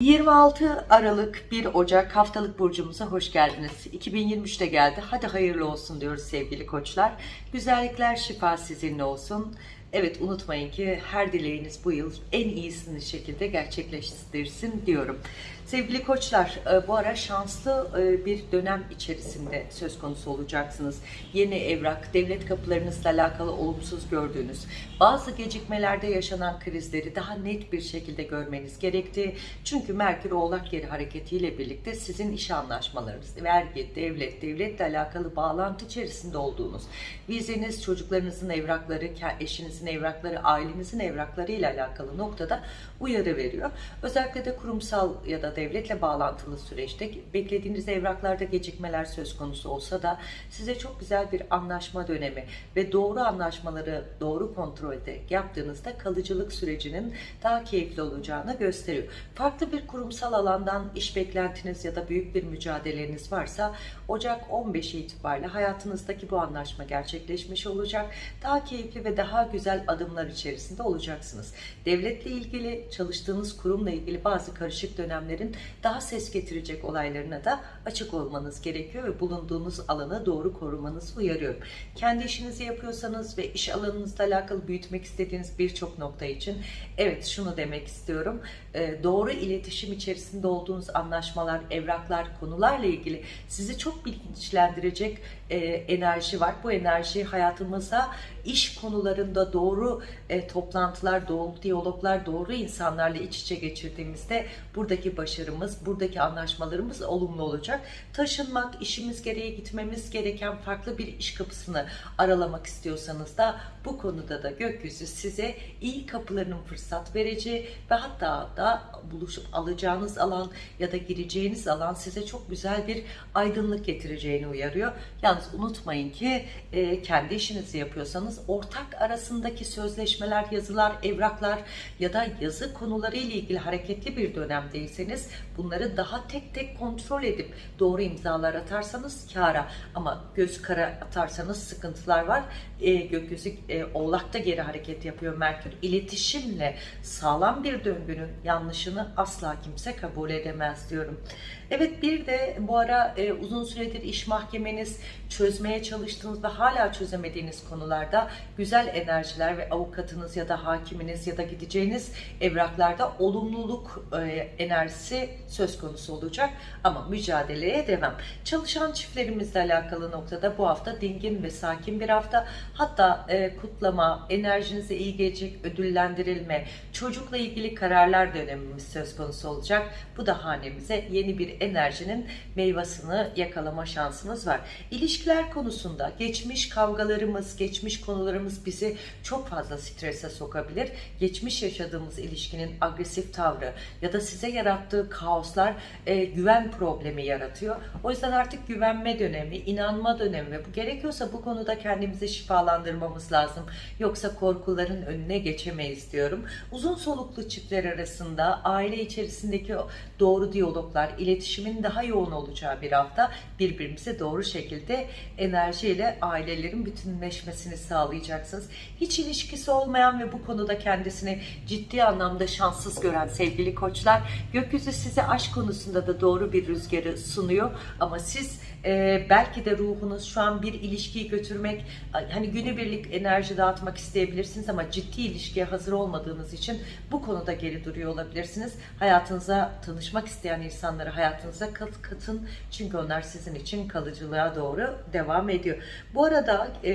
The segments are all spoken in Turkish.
26 Aralık 1 Ocak haftalık burcumuza hoş geldiniz. 2023'te geldi. Hadi hayırlı olsun diyoruz sevgili koçlar. Güzellikler şifa sizinle olsun. Evet unutmayın ki her dileğiniz bu yıl en iyisini şekilde gerçekleştirsin diyorum. Sevgili koçlar e, bu ara şanslı e, bir dönem içerisinde söz konusu olacaksınız. Yeni evrak, devlet kapılarınızla alakalı olumsuz gördüğünüz, bazı gecikmelerde yaşanan krizleri daha net bir şekilde görmeniz gerekti. Çünkü Merkür Oğlak Yeri hareketiyle birlikte sizin iş anlaşmalarınız, vergi, devlet, devletle alakalı bağlantı içerisinde olduğunuz, vizeniz, çocuklarınızın evrakları, eşinizin evrakları, ailenizin evrakları ile alakalı noktada uyarı veriyor. Özellikle de kurumsal ya da devletle bağlantılı süreçte beklediğiniz evraklarda gecikmeler söz konusu olsa da size çok güzel bir anlaşma dönemi ve doğru anlaşmaları doğru kontrolde yaptığınızda kalıcılık sürecinin daha keyifli olacağını gösteriyor. Farklı bir kurumsal alandan iş beklentiniz ya da büyük bir mücadeleniz varsa Ocak 15 itibariyle hayatınızdaki bu anlaşma gerçekleşmiş olacak. Daha keyifli ve daha güzel adımlar içerisinde olacaksınız. Devletle ilgili, çalıştığınız kurumla ilgili bazı karışık dönemlerin daha ses getirecek olaylarına da açık olmanız gerekiyor ve bulunduğunuz alanı doğru korumanızı uyarıyorum. Kendi işinizi yapıyorsanız ve iş alanınızla alakalı büyütmek istediğiniz birçok nokta için evet şunu demek istiyorum. Ee, doğru iletişim içerisinde olduğunuz anlaşmalar, evraklar, konularla ilgili sizi çok bilinçlendirecek e, enerji var. Bu enerji hayatımıza iş konularında doğru e, toplantılar, doğru diyaloglar, doğru insanlarla iç içe geçirdiğimizde buradaki başarımız, buradaki anlaşmalarımız olumlu olacak. Taşınmak, işimiz gereği gitmemiz gereken farklı bir iş kapısını aralamak istiyorsanız da bu konuda da gökyüzü size iyi kapılarının fırsat vereceği ve hatta da buluşup alacağınız alan ya da gireceğiniz alan size çok güzel bir aydınlık getireceğini uyarıyor. Yalnız unutmayın ki e, kendi işinizi yapıyorsanız ortak arasındaki sözleşmeler, yazılar, evraklar ya da yazı konuları ile ilgili hareketli bir dönemdeyseniz bunları daha tek tek kontrol edip doğru imzalar atarsanız kara ama göz kara atarsanız sıkıntılar var. E, gökyüzü e, oğlakta geri hareket yapıyor Merkür. İletişimle sağlam bir döngünün yanlışını asla kimse kabul edemez diyorum. Evet bir de bu ara e, uzun süredir iş mahkemeniz çözmeye çalıştığınız ve hala çözemediğiniz konularda güzel enerjiler ve avukatınız ya da hakiminiz ya da gideceğiniz evraklarda olumluluk e, enerjisi söz konusu olacak. Ama mücadeleye devam. Çalışan çiftlerimizle alakalı noktada bu hafta dingin ve sakin bir hafta. Hatta e, kutlama, enerjinize iyi gelecek ödüllendirilme, çocukla ilgili kararlar dönemimiz söz konusu olacak. Bu da hanemize yeni bir enerjinin meyvasını yakalama şansımız var. İlişkiler konusunda geçmiş kavgalarımız, geçmiş konularımız bizi çok fazla strese sokabilir. Geçmiş yaşadığımız ilişkinin agresif tavrı ya da size yarattığı kaoslar e, güven problemi yaratıyor. O yüzden artık güvenme dönemi, inanma dönemi ve bu gerekiyorsa bu konuda kendimizi şifalandırmamız lazım. Yoksa korkuların önüne geçemeyiz diyorum. Uzun soluklu çiftler arasında aile içerisindeki doğru diyaloglar, iletişimin daha yoğun olacağı bir hafta birbirimize doğru şekilde enerjiyle ailelerin bütünleşmesini sağlayacaksınız. Hiç ilişkisi olmayan ve bu konuda kendisini ciddi anlamda şanssız gören sevgili koçlar gökyüzü size aşk konusunda da doğru bir rüzgarı sunuyor ama siz e, belki de ruhunuz şu an bir ilişkiyi götürmek hani günübirlik enerji dağıtmak isteyebilirsiniz ama ciddi ilişkiye hazır olmadığınız için bu konuda geri duruyor olabilirsiniz. Hayatınıza tanışmak isteyen insanları hayatınıza kat, katın çünkü onlar sizin için kalıcılığa doğru devam ediyor. Bu arada e,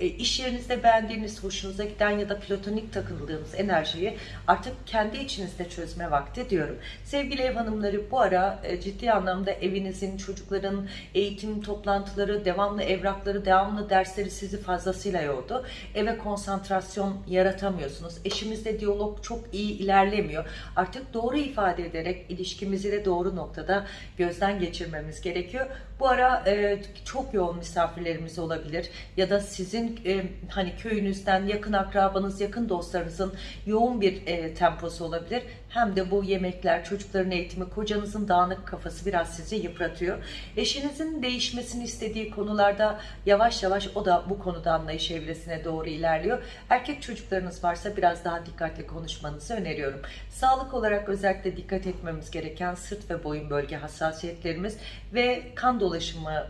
e, iş yerinizde beğendiğiniz, hoşunuza giden ya da platonik takıldığınız enerjiyi artık kendi içinizde çözme vakti diyorum. Sevgili ev hanımları bu ara e, ciddi anlamda evinizin, çocukların, eğitim toplantıları, devamlı evrakları, devamlı dersleri sizi fazlasıyla yordu. Eve konsantrasyon yaratamıyorsunuz. Eşimizle diyalog çok iyi ilerlemiyor. Artık doğru ifade ederek ilişkimizi de doğru noktada gözden geçirmemiz gerekiyor. Bu ara e, çok yoğun misafirlerimiz olabilir ya da sizin e, hani köyünüzden yakın akrabanız, yakın dostlarınızın yoğun bir e, temposu olabilir. Hem de bu yemekler, çocukların eğitimi, kocanızın dağınık kafası biraz sizi yıpratıyor. Eşinizin değişmesini istediği konularda yavaş yavaş o da bu konuda anlayış evresine doğru ilerliyor. Erkek çocuklarınız varsa biraz daha dikkatli konuşmanızı öneriyorum. Sağlık olarak özellikle dikkat etmemiz gereken sırt ve boyun bölge hassasiyetlerimiz ve kan dolaşımı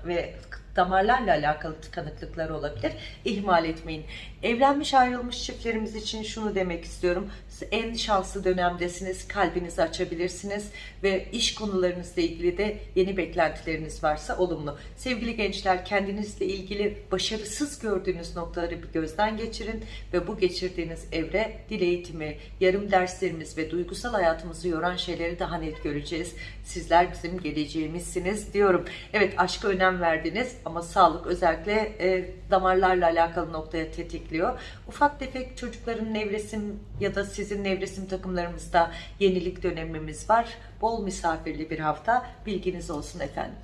ve damarlarla alakalı tıkanıklıklar olabilir. İhmal etmeyin. Evlenmiş ayrılmış çiftlerimiz için şunu demek istiyorum. En şanslı dönemdesiniz. Kalbinizi açabilirsiniz ve iş konularınızla ilgili de yeni beklentileriniz varsa olumlu. Sevgili gençler kendinizle ilgili başarısız gördüğünüz noktaları bir gözden geçirin ve bu geçirdiğiniz evre dil eğitimi, yarım derslerimiz ve duygusal hayatımızı yoran şeyleri daha net göreceğiz. Sizler bizim geleceğimizsiniz diyorum. Evet aşka önem verdiniz ama sağlık özellikle e, damarlarla alakalı noktaya tetikliyor. Ufak tefek çocukların nevresim ya da sizin nevresim takımlarımızda yenilik dönemimiz var. Bol misafirli bir hafta bilginiz olsun efendim.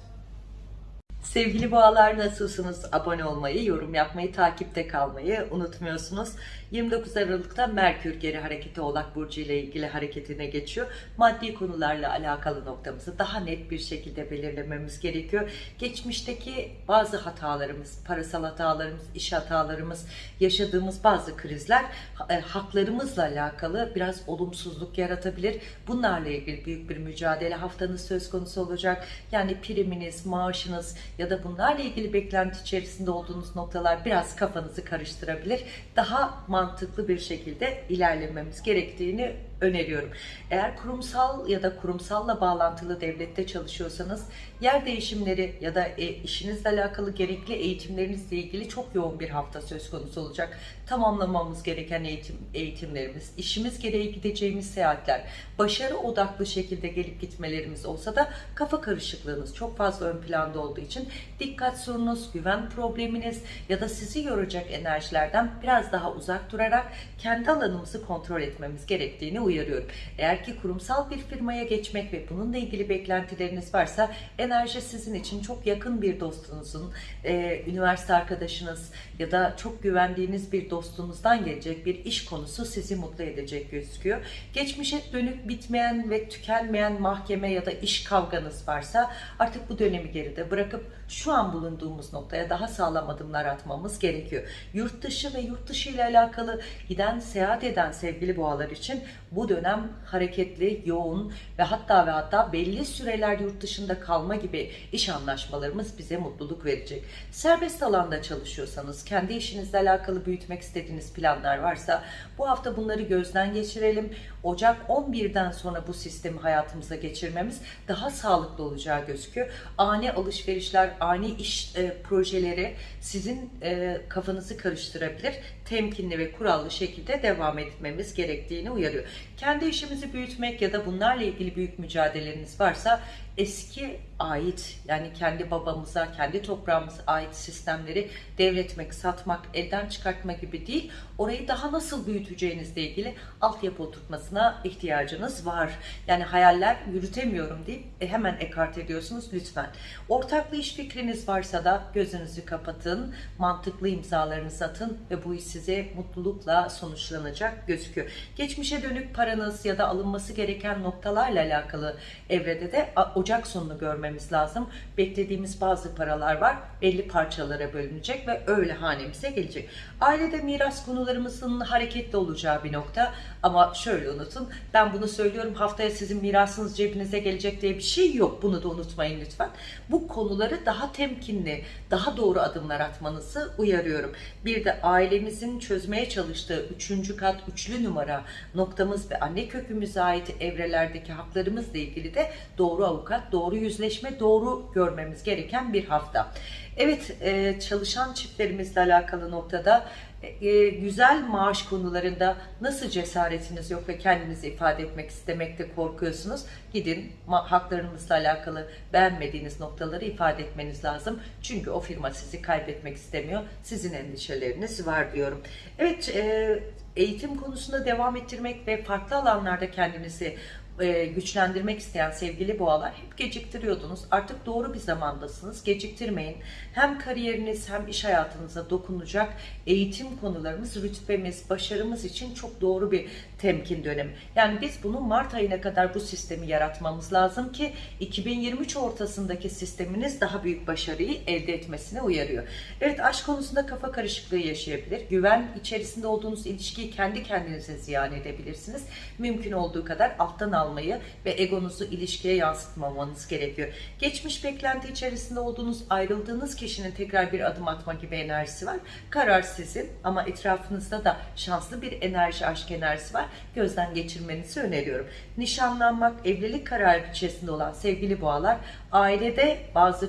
Sevgili boğalar nasılsınız? Abone olmayı, yorum yapmayı, takipte kalmayı unutmuyorsunuz. 29 Aralık'ta Merkür geri hareketi Oğlak Burcu ile ilgili hareketine geçiyor. Maddi konularla alakalı noktamızı daha net bir şekilde belirlememiz gerekiyor. Geçmişteki bazı hatalarımız, parasal hatalarımız, iş hatalarımız, yaşadığımız bazı krizler e, haklarımızla alakalı biraz olumsuzluk yaratabilir. Bunlarla ilgili büyük bir mücadele haftanız söz konusu olacak. Yani priminiz, maaşınız ya da bunlarla ilgili beklenti içerisinde olduğunuz noktalar biraz kafanızı karıştırabilir. Daha mantıklı bir şekilde ilerlememiz gerektiğini öneriyorum. Eğer kurumsal ya da kurumsalla bağlantılı devlette çalışıyorsanız yer değişimleri ya da e, işinizle alakalı gerekli eğitimlerinizle ilgili çok yoğun bir hafta söz konusu olacak. Tamamlamamız gereken eğitim eğitimlerimiz, işimiz gereği gideceğimiz seyahatler, başarı odaklı şekilde gelip gitmelerimiz olsa da kafa karışıklığınız çok fazla ön planda olduğu için dikkat sorunuz, güven probleminiz ya da sizi yoracak enerjilerden biraz daha uzak durarak kendi alanımızı kontrol etmemiz gerektiğini uyarıyorum. Eğer ki kurumsal bir firmaya geçmek ve bununla ilgili beklentileriniz varsa enerji sizin için çok yakın bir dostunuzun, e, üniversite arkadaşınız ya da çok güvendiğiniz bir dostunuzdan gelecek bir iş konusu sizi mutlu edecek gözüküyor. Geçmişe dönük bitmeyen ve tükenmeyen mahkeme ya da iş kavganız varsa artık bu dönemi geride bırakıp şu an bulunduğumuz noktaya daha sağlam adımlar atmamız gerekiyor. Yurt dışı ve yurt dışı ile alakalı giden, seyahat eden sevgili boğalar için bu dönem hareketli, yoğun ve hatta ve hatta belli süreler yurt dışında kalma gibi iş anlaşmalarımız bize mutluluk verecek. Serbest alanda çalışıyorsanız, kendi işinizle alakalı büyütmek istediğiniz planlar varsa bu hafta bunları gözden geçirelim. Ocak 11'den sonra bu sistemi hayatımıza geçirmemiz daha sağlıklı olacağı gözüküyor. Ani alışverişler, ani iş e, projeleri sizin e, kafanızı karıştırabilir. Temkinli ve kurallı şekilde devam etmemiz gerektiğini uyarıyor. Kendi işimizi büyütmek ya da bunlarla ilgili büyük mücadeleleriniz varsa eski ait yani kendi babamıza, kendi toprağımıza ait sistemleri devretmek, satmak, elden çıkartma gibi değil. Orayı daha nasıl büyüteceğinizle ilgili altyapı oturtmasına ihtiyacınız var. Yani hayaller yürütemiyorum deyip e, hemen ekart ediyorsunuz lütfen. Ortaklı iş fikriniz varsa da gözünüzü kapatın, mantıklı imzalarınızı atın ve bu iş size mutlulukla sonuçlanacak gözüküyor. Geçmişe dönük paranız ya da alınması gereken noktalarla alakalı evrede de Ocak sonunu görmemiz lazım. Beklediğimiz bazı paralar var. Belli parçalara bölünecek ve öyle hanemize gelecek. Ailede miras konularımızın hareketli olacağı bir nokta. Ama şöyle unutun. Ben bunu söylüyorum. Haftaya sizin mirasınız cebinize gelecek diye bir şey yok. Bunu da unutmayın lütfen. Bu konuları daha temkinli, daha doğru adımlar atmanızı uyarıyorum. Bir de ailemizin çözmeye çalıştığı üçüncü kat, üçlü numara noktamız ve anne kökümüze ait evrelerdeki haklarımızla ilgili de doğru avukat, doğru yüzleşme, doğru görmemiz gereken bir hafta. Evet, e, çalışan çiftlerimizle alakalı noktada e, güzel maaş konularında nasıl cesaretiniz yok ve kendinizi ifade etmek istemekte korkuyorsunuz? Gidin haklarınızla alakalı beğenmediğiniz noktaları ifade etmeniz lazım. Çünkü o firma sizi kaybetmek istemiyor. Sizin endişeleriniz var diyorum. Evet, e, eğitim konusunda devam ettirmek ve farklı alanlarda kendinizi e, güçlendirmek isteyen sevgili boğalar hep geciktiriyordunuz. Artık doğru bir zamandasınız. Geciktirmeyin. Hem kariyeriniz hem iş hayatınıza dokunacak eğitim konularımız, rütbemiz, başarımız için çok doğru bir temkin dönemi. Yani biz bunu Mart ayına kadar bu sistemi yaratmamız lazım ki 2023 ortasındaki sisteminiz daha büyük başarıyı elde etmesine uyarıyor. Evet aşk konusunda kafa karışıklığı yaşayabilir. Güven içerisinde olduğunuz ilişkiyi kendi kendinize ziyan edebilirsiniz. Mümkün olduğu kadar alttan almayı ve egonuzu ilişkiye yansıtmamanız gerekiyor. Geçmiş beklenti içerisinde olduğunuz ayrıldığınız kişinin tekrar bir adım atma gibi enerjisi var. Karar sizin ama etrafınızda da şanslı bir enerji, aşk enerjisi var. Gözden geçirmenizi öneriyorum. Nişanlanmak, evlilik kararı içerisinde olan sevgili boğalar ailede bazı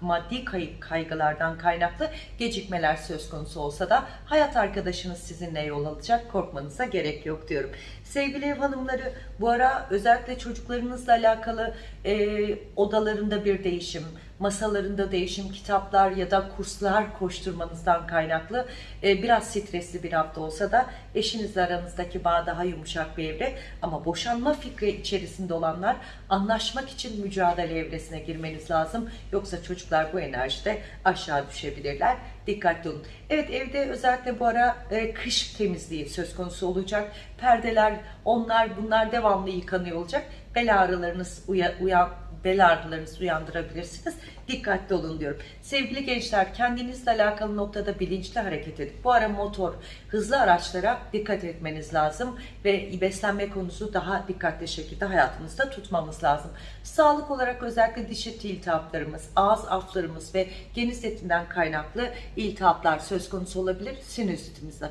maddi kaygılardan kaynaklı gecikmeler söz konusu olsa da hayat arkadaşınız sizinle yol alacak korkmanıza gerek yok diyorum. Sevgili ev hanımları bu ara özellikle çocuklarınızla alakalı e, odalarında bir değişim, masalarında değişim, kitaplar ya da kurslar koşturmanızdan kaynaklı e, biraz stresli bir hafta olsa da eşinizle aranızdaki bağ daha yumuşak bir evre ama boşanma fikri içerisinde olanlar anlaşmak için mücadele evresine girmeniz lazım. Yoksa çocuklar bu enerjide aşağı düşebilirler. Dikkatli olun. Evet evde özellikle bu ara e, kış temizliği söz konusu olacak. Perdeler onlar bunlar devamlı yıkanıyor olacak. Bel ağrılarınız uya, uyan, bel ağrılarınızı uyandırabilirsiniz. Dikkatli olun diyorum. Sevgili gençler kendinizle alakalı noktada bilinçli hareket edin. Bu ara motor, hızlı araçlara dikkat etmeniz lazım ve beslenme konusu daha dikkatli şekilde hayatınızda tutmamız lazım. Sağlık olarak özellikle diş eti iltihaplarımız, ağız aflarımız ve geniz etinden kaynaklı iltihaplar söz konusu olabilir. Sinüzitimiz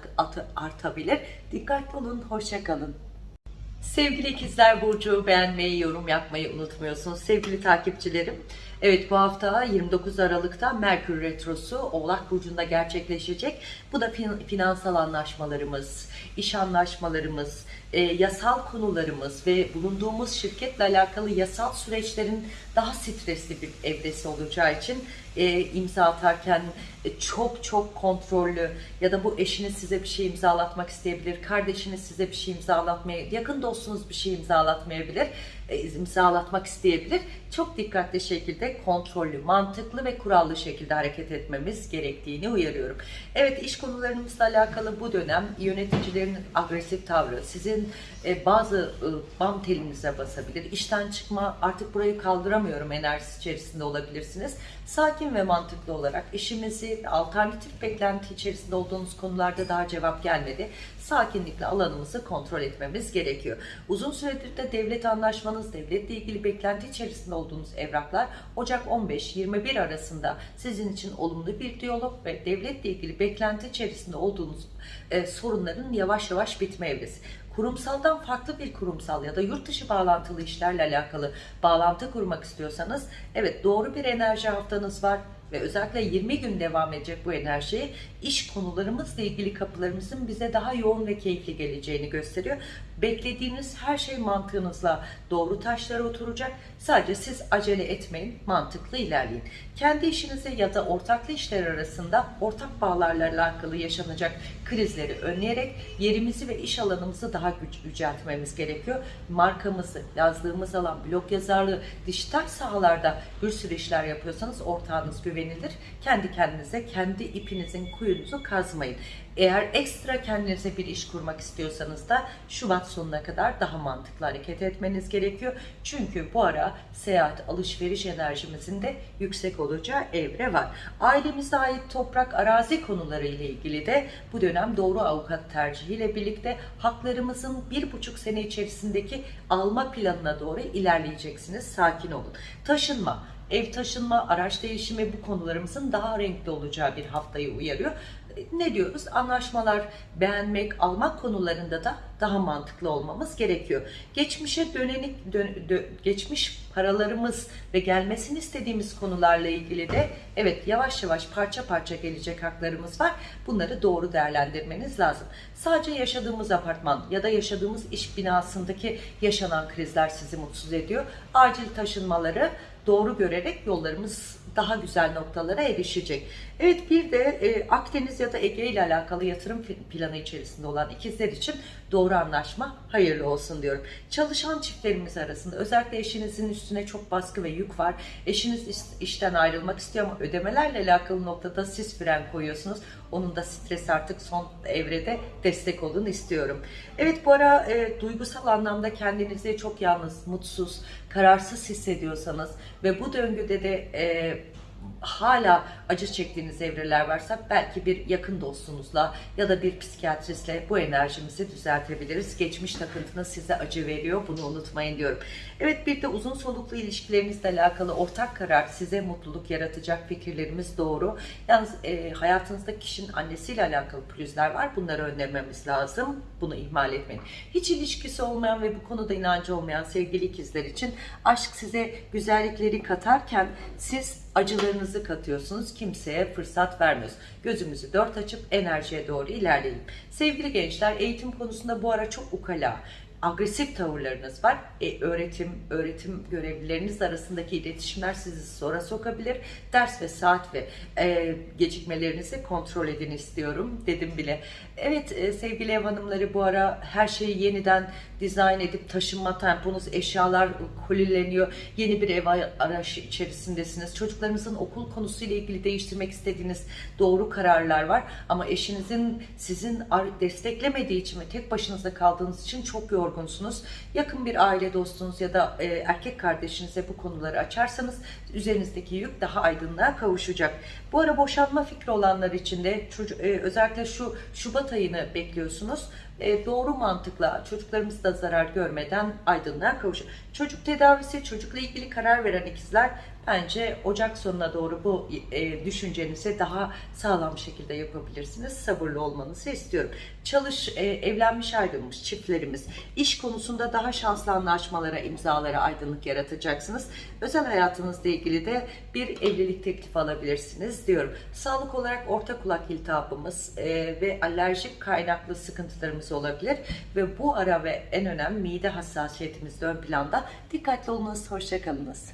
artabilir. Dikkatli olun, hoşça kalın. Sevgili ikizler Burcu beğenmeyi, yorum yapmayı unutmuyorsunuz. Sevgili takipçilerim, evet bu hafta 29 Aralık'ta Merkür Retrosu Oğlak Burcu'nda gerçekleşecek. Bu da finansal anlaşmalarımız, iş anlaşmalarımız, e, yasal konularımız ve bulunduğumuz şirketle alakalı yasal süreçlerin daha stresli bir evresi olacağı için e, imza atarken e, çok çok kontrollü ya da bu eşiniz size bir şey imzalatmak isteyebilir, kardeşiniz size bir şey imzalatmaya, yakın dostunuz bir şey imzalatmayabilir, e, imzalatmak isteyebilir. Çok dikkatli şekilde kontrollü, mantıklı ve kurallı şekilde hareket etmemiz gerektiğini uyarıyorum. Evet iş konularımızla alakalı bu dönem yöneticilerin agresif tavrı, sizin e, bazı e, bam telinize basabilir, işten çıkma artık burayı kaldıramıyorum enerjisi içerisinde olabilirsiniz. Sakin ve mantıklı olarak işimizi alternatif beklenti içerisinde olduğunuz konularda daha cevap gelmedi. Sakinlikle alanımızı kontrol etmemiz gerekiyor. Uzun süredir de devlet anlaşmanız, devletle ilgili beklenti içerisinde olduğunuz evraklar Ocak 15-21 arasında sizin için olumlu bir diyalog ve devletle ilgili beklenti içerisinde olduğunuz e, sorunların yavaş yavaş bitme evresi kurumsaldan farklı bir kurumsal ya da yurt dışı bağlantılı işlerle alakalı bağlantı kurmak istiyorsanız evet doğru bir enerji haftanız var ve özellikle 20 gün devam edecek bu enerji iş konularımızla ilgili kapılarımızın bize daha yoğun ve keyifli geleceğini gösteriyor. Beklediğiniz her şey mantığınızla doğru taşlara oturacak. Sadece siz acele etmeyin, mantıklı ilerleyin. Kendi işinize ya da ortaklı işler arasında ortak bağlarla alakalı yaşanacak krizleri önleyerek yerimizi ve iş alanımızı daha güç yüceltmemiz gerekiyor. Markamızı, yazdığımız alan, blog yazarlığı, dijital sahalarda bir sürü işler yapıyorsanız ortağınız güvenilir. Kendi kendinize, kendi ipinizin kuyunuzu kazmayın. Eğer ekstra kendinize bir iş kurmak istiyorsanız da Şubat sonuna kadar daha mantıklı hareket etmeniz gerekiyor. Çünkü bu ara seyahat, alışveriş enerjimizin de yüksek olacağı evre var. Ailemize ait toprak, arazi konuları ile ilgili de bu dönem doğru avukat tercihiyle birlikte haklarımızın bir buçuk sene içerisindeki alma planına doğru ilerleyeceksiniz. Sakin olun. Taşınma, ev taşınma, araç değişimi bu konularımızın daha renkli olacağı bir haftayı uyarıyor ne diyoruz? Anlaşmalar, beğenmek, almak konularında da daha mantıklı olmamız gerekiyor. Geçmişe dönenik, dön, dö, geçmiş paralarımız ve gelmesini istediğimiz konularla ilgili de evet yavaş yavaş parça parça gelecek haklarımız var. Bunları doğru değerlendirmeniz lazım. Sadece yaşadığımız apartman ya da yaşadığımız iş binasındaki yaşanan krizler sizi mutsuz ediyor. Acil taşınmaları doğru görerek yollarımız daha güzel noktalara erişecek. Evet bir de e, Akdeniz ya da Ege ile alakalı yatırım planı içerisinde olan ikizler için doğru anlaşma hayırlı olsun diyorum. Çalışan çiftlerimiz arasında özellikle eşinizin üstüne çok baskı ve yük var. Eşiniz iş- işten ayrılmak istiyor ama ödemelerle alakalı noktada siz fren koyuyorsunuz. Onun da stres artık son evrede destek olun istiyorum. Evet bu ara e, duygusal anlamda kendinizi çok yalnız, mutsuz, kararsız hissediyorsanız ve bu döngüde de e, hala acı çektiğiniz evreler varsa belki bir yakın dostunuzla ya da bir psikiyatristle bu enerjimizi düzeltebiliriz. Geçmiş takıntınız size acı veriyor. Bunu unutmayın diyorum. Evet bir de uzun soluklu ilişkilerinizle alakalı ortak karar size mutluluk yaratacak fikirlerimiz doğru. Yalnız e, hayatınızda kişinin annesiyle alakalı pürüzler var. Bunları önlememiz lazım. Bunu ihmal etmeyin. Hiç ilişkisi olmayan ve bu konuda inancı olmayan sevgili ikizler için aşk size güzellikleri katarken siz acılarınızı katıyorsunuz. Kimseye fırsat vermiyoruz. Gözümüzü dört açıp enerjiye doğru ilerleyelim. Sevgili gençler eğitim konusunda bu ara çok ukala, agresif tavırlarınız var. E, öğretim, öğretim görevlileriniz arasındaki iletişimler sizi zora sokabilir. Ders ve saat ve e, gecikmelerinizi kontrol edin istiyorum dedim bile. Evet e, sevgili ev hanımları bu ara her şeyi yeniden dizayn edip taşınma temponuz, eşyalar kolileniyor. Yeni bir ev arayışı içerisindesiniz. Çocuklarınızın okul konusuyla ilgili değiştirmek istediğiniz doğru kararlar var. Ama eşinizin sizin desteklemediği için ve tek başınıza kaldığınız için çok yorgunsunuz. Yakın bir aile dostunuz ya da e, erkek kardeşinize bu konuları açarsanız üzerinizdeki yük daha aydınlığa kavuşacak. Bu ara boşanma fikri olanlar için de çocuk, e, özellikle şu Şubat ayını bekliyorsunuz. E, doğru mantıkla çocuklarımız da zarar görmeden aydınlığa kavuşur. Çocuk tedavisi, çocukla ilgili karar veren ikizler bence Ocak sonuna doğru bu e, düşüncenizi daha sağlam şekilde yapabilirsiniz. Sabırlı olmanızı istiyorum. Çalış, e, evlenmiş ayrılmış çiftlerimiz iş konusunda daha şanslı anlaşmalara, imzalara aydınlık yaratacaksınız. Özel hayatınızla ilgili de bir evlilik teklifi alabilirsiniz diyorum. Sağlık olarak orta kulak iltihabımız e, ve alerjik kaynaklı sıkıntılarımız olabilir ve bu ara ve en önemli mide hassasiyetimiz ön planda. Dikkatli olunuz, hoşçakalınız.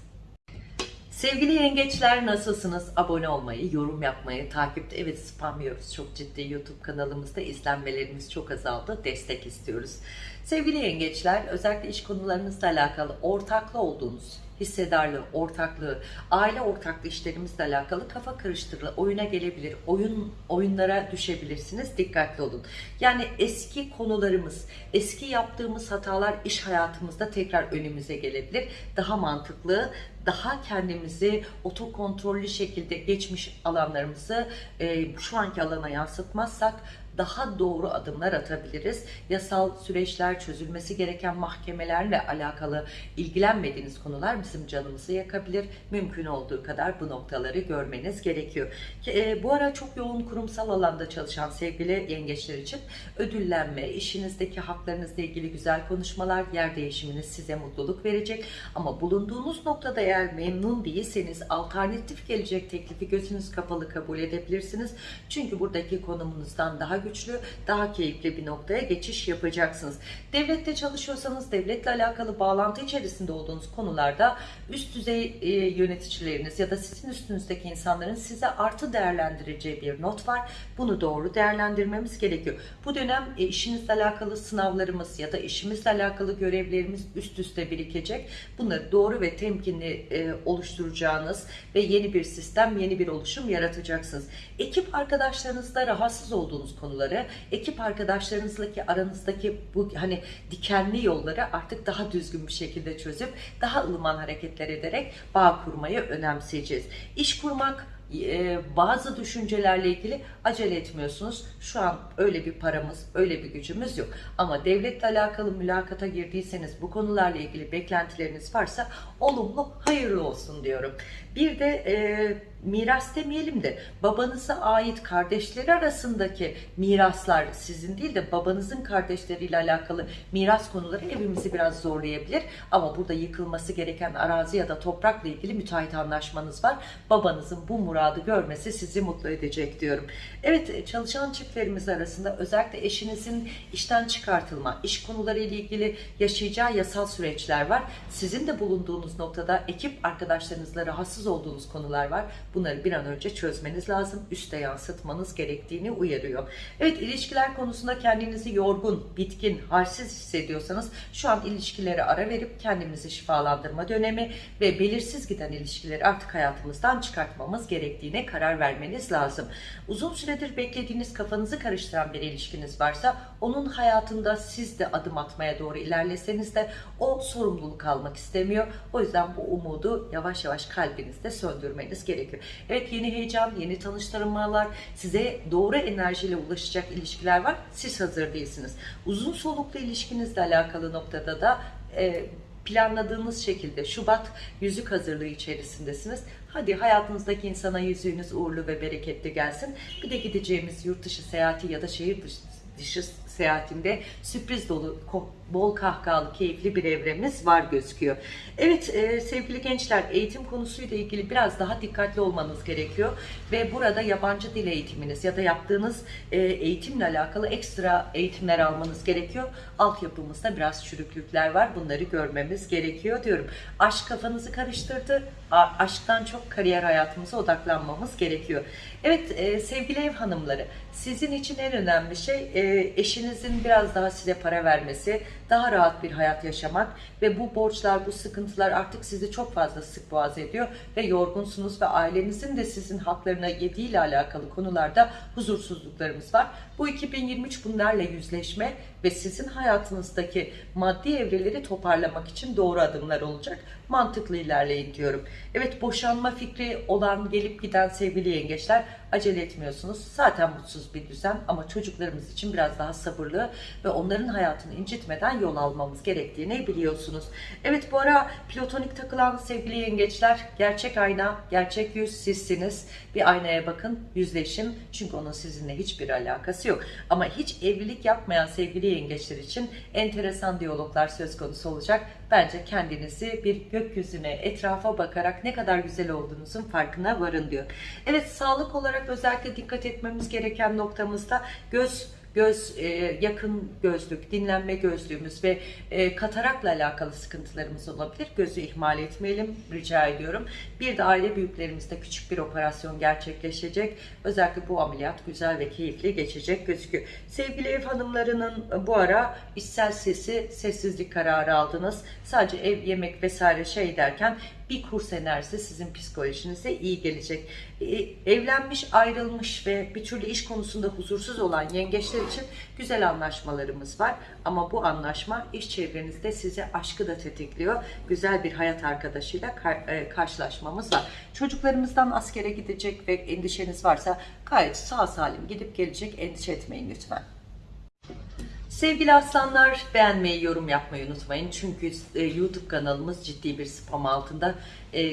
Sevgili yengeçler nasılsınız? Abone olmayı, yorum yapmayı, takipte evet spam yiyoruz çok ciddi YouTube kanalımızda izlenmelerimiz çok azaldı. Destek istiyoruz. Sevgili yengeçler özellikle iş konularınızla alakalı ortaklı olduğunuz hissedarlığı, ortaklığı, aile ortaklı işlerimizle alakalı kafa karıştırılı oyuna gelebilir. Oyun oyunlara düşebilirsiniz. Dikkatli olun. Yani eski konularımız, eski yaptığımız hatalar iş hayatımızda tekrar önümüze gelebilir. Daha mantıklı, daha kendimizi otokontrollü şekilde geçmiş alanlarımızı e, şu anki alana yansıtmazsak daha doğru adımlar atabiliriz. Yasal süreçler, çözülmesi gereken mahkemelerle alakalı ilgilenmediğiniz konular bizim canımızı yakabilir. Mümkün olduğu kadar bu noktaları görmeniz gerekiyor. E, bu ara çok yoğun kurumsal alanda çalışan sevgili yengeçler için ödüllenme, işinizdeki haklarınızla ilgili güzel konuşmalar, yer değişiminiz size mutluluk verecek. Ama bulunduğunuz noktada eğer memnun değilseniz alternatif gelecek teklifi gözünüz kapalı kabul edebilirsiniz. Çünkü buradaki konumunuzdan daha güçlü, daha keyifli bir noktaya geçiş yapacaksınız. Devlette çalışıyorsanız devletle alakalı bağlantı içerisinde olduğunuz konularda üst düzey e, yöneticileriniz ya da sizin üstünüzdeki insanların size artı değerlendireceği bir not var. Bunu doğru değerlendirmemiz gerekiyor. Bu dönem e, işinizle alakalı sınavlarımız ya da işimizle alakalı görevlerimiz üst üste birikecek. Bunları doğru ve temkinli e, oluşturacağınız ve yeni bir sistem, yeni bir oluşum yaratacaksınız. Ekip arkadaşlarınızda rahatsız olduğunuz konuları, ekip arkadaşlarınızla aranızdaki bu hani dikenli yolları artık daha düzgün bir şekilde çözüp daha ılıman hareketler ederek bağ kurmayı önemseyeceğiz. İş kurmak e, bazı düşüncelerle ilgili acele etmiyorsunuz. Şu an öyle bir paramız, öyle bir gücümüz yok. Ama devletle alakalı mülakata girdiyseniz bu konularla ilgili beklentileriniz varsa olumlu, hayırlı olsun diyorum. Bir de e, miras demeyelim de babanıza ait kardeşleri arasındaki miraslar sizin değil de babanızın kardeşleriyle alakalı miras konuları evimizi biraz zorlayabilir. Ama burada yıkılması gereken arazi ya da toprakla ilgili müteahhit anlaşmanız var. Babanızın bu muradı görmesi sizi mutlu edecek diyorum. Evet çalışan çiftlerimiz arasında özellikle eşinizin işten çıkartılma, iş konuları ile ilgili yaşayacağı yasal süreçler var. Sizin de bulunduğunuz noktada ekip arkadaşlarınızla rahatsız olduğunuz konular var. Bunları bir an önce çözmeniz lazım. Üste yansıtmanız gerektiğini uyarıyor. Evet ilişkiler konusunda kendinizi yorgun, bitkin, halsiz hissediyorsanız şu an ilişkilere ara verip kendimizi şifalandırma dönemi ve belirsiz giden ilişkileri artık hayatımızdan çıkartmamız gerektiğine karar vermeniz lazım. Uzun süredir beklediğiniz kafanızı karıştıran bir ilişkiniz varsa onun hayatında siz de adım atmaya doğru ilerleseniz de o sorumluluk almak istemiyor. O yüzden bu umudu yavaş yavaş kalbinizde söndürmeniz gerekiyor. Evet yeni heyecan, yeni tanıştırmalar, size doğru enerjiyle ulaşacak ilişkiler var. Siz hazır değilsiniz. Uzun soluklu ilişkinizle alakalı noktada da e, planladığınız şekilde Şubat yüzük hazırlığı içerisindesiniz. Hadi hayatınızdaki insana yüzüğünüz uğurlu ve bereketli gelsin. Bir de gideceğimiz yurt dışı seyahati ya da şehir dışı, dışı seyahatinde sürpriz dolu, bol kahkahalı, keyifli bir evremiz var gözüküyor. Evet e, sevgili gençler eğitim konusuyla ilgili biraz daha dikkatli olmanız gerekiyor. Ve burada yabancı dil eğitiminiz ya da yaptığınız e, eğitimle alakalı ekstra eğitimler almanız gerekiyor. Altyapımızda biraz çürüklükler var. Bunları görmemiz gerekiyor diyorum. Aşk kafanızı karıştırdı. A aşktan çok kariyer hayatımıza odaklanmamız gerekiyor. Evet e, sevgili ev hanımları sizin için en önemli şey e, eşinizin biraz daha size para vermesi, daha rahat bir hayat yaşamak ve bu borçlar, bu sıkıntılar artık sizi çok fazla sık boğaz ediyor ve yorgunsunuz ve ailenizin de sizin haklarına yediğiyle alakalı konularda huzursuzluklarımız var. Bu 2023 bunlarla yüzleşme ve sizin hayatınızdaki maddi evreleri toparlamak için doğru adımlar olacak. Mantıklı ilerleyin diyorum. Evet boşanma fikri olan gelip giden sevgili yengeçler acele etmiyorsunuz. Zaten mutsuz bir düzen ama çocuklarımız için biraz daha sabırlı ve onların hayatını incitmeden yol almamız gerektiğini biliyorsunuz. Evet bu ara platonik takılan sevgili yengeçler gerçek ayna, gerçek yüz sizsiniz. Bir aynaya bakın, yüzleşin. Çünkü onun sizinle hiçbir alakası yok. Ama hiç evlilik yapmayan sevgili yengeçler için enteresan diyaloglar söz konusu olacak. Bence kendinizi bir gökyüzüne, etrafa bakarak ne kadar güzel olduğunuzun farkına varın diyor. Evet sağlık olarak özellikle dikkat etmemiz gereken noktamızda göz göz e, yakın gözlük, dinlenme gözlüğümüz ve e, katarakla alakalı sıkıntılarımız olabilir. Gözü ihmal etmeyelim rica ediyorum. Bir de aile büyüklerimizde küçük bir operasyon gerçekleşecek. Özellikle bu ameliyat güzel ve keyifli geçecek gözüküyor. Sevgili ev hanımlarının bu ara içsel sesi, sessizlik kararı aldınız. Sadece ev, yemek vesaire şey derken bir kurs enerjisi sizin psikolojinize iyi gelecek. Ee, evlenmiş, ayrılmış ve bir türlü iş konusunda huzursuz olan yengeçler için güzel anlaşmalarımız var. Ama bu anlaşma iş çevrenizde size aşkı da tetikliyor. Güzel bir hayat arkadaşıyla e, karşılaşmamız var. Çocuklarımızdan askere gidecek ve endişeniz varsa gayet sağ salim gidip gelecek endişe etmeyin lütfen. Sevgili aslanlar beğenmeyi, yorum yapmayı unutmayın. Çünkü e, YouTube kanalımız ciddi bir spam altında. E,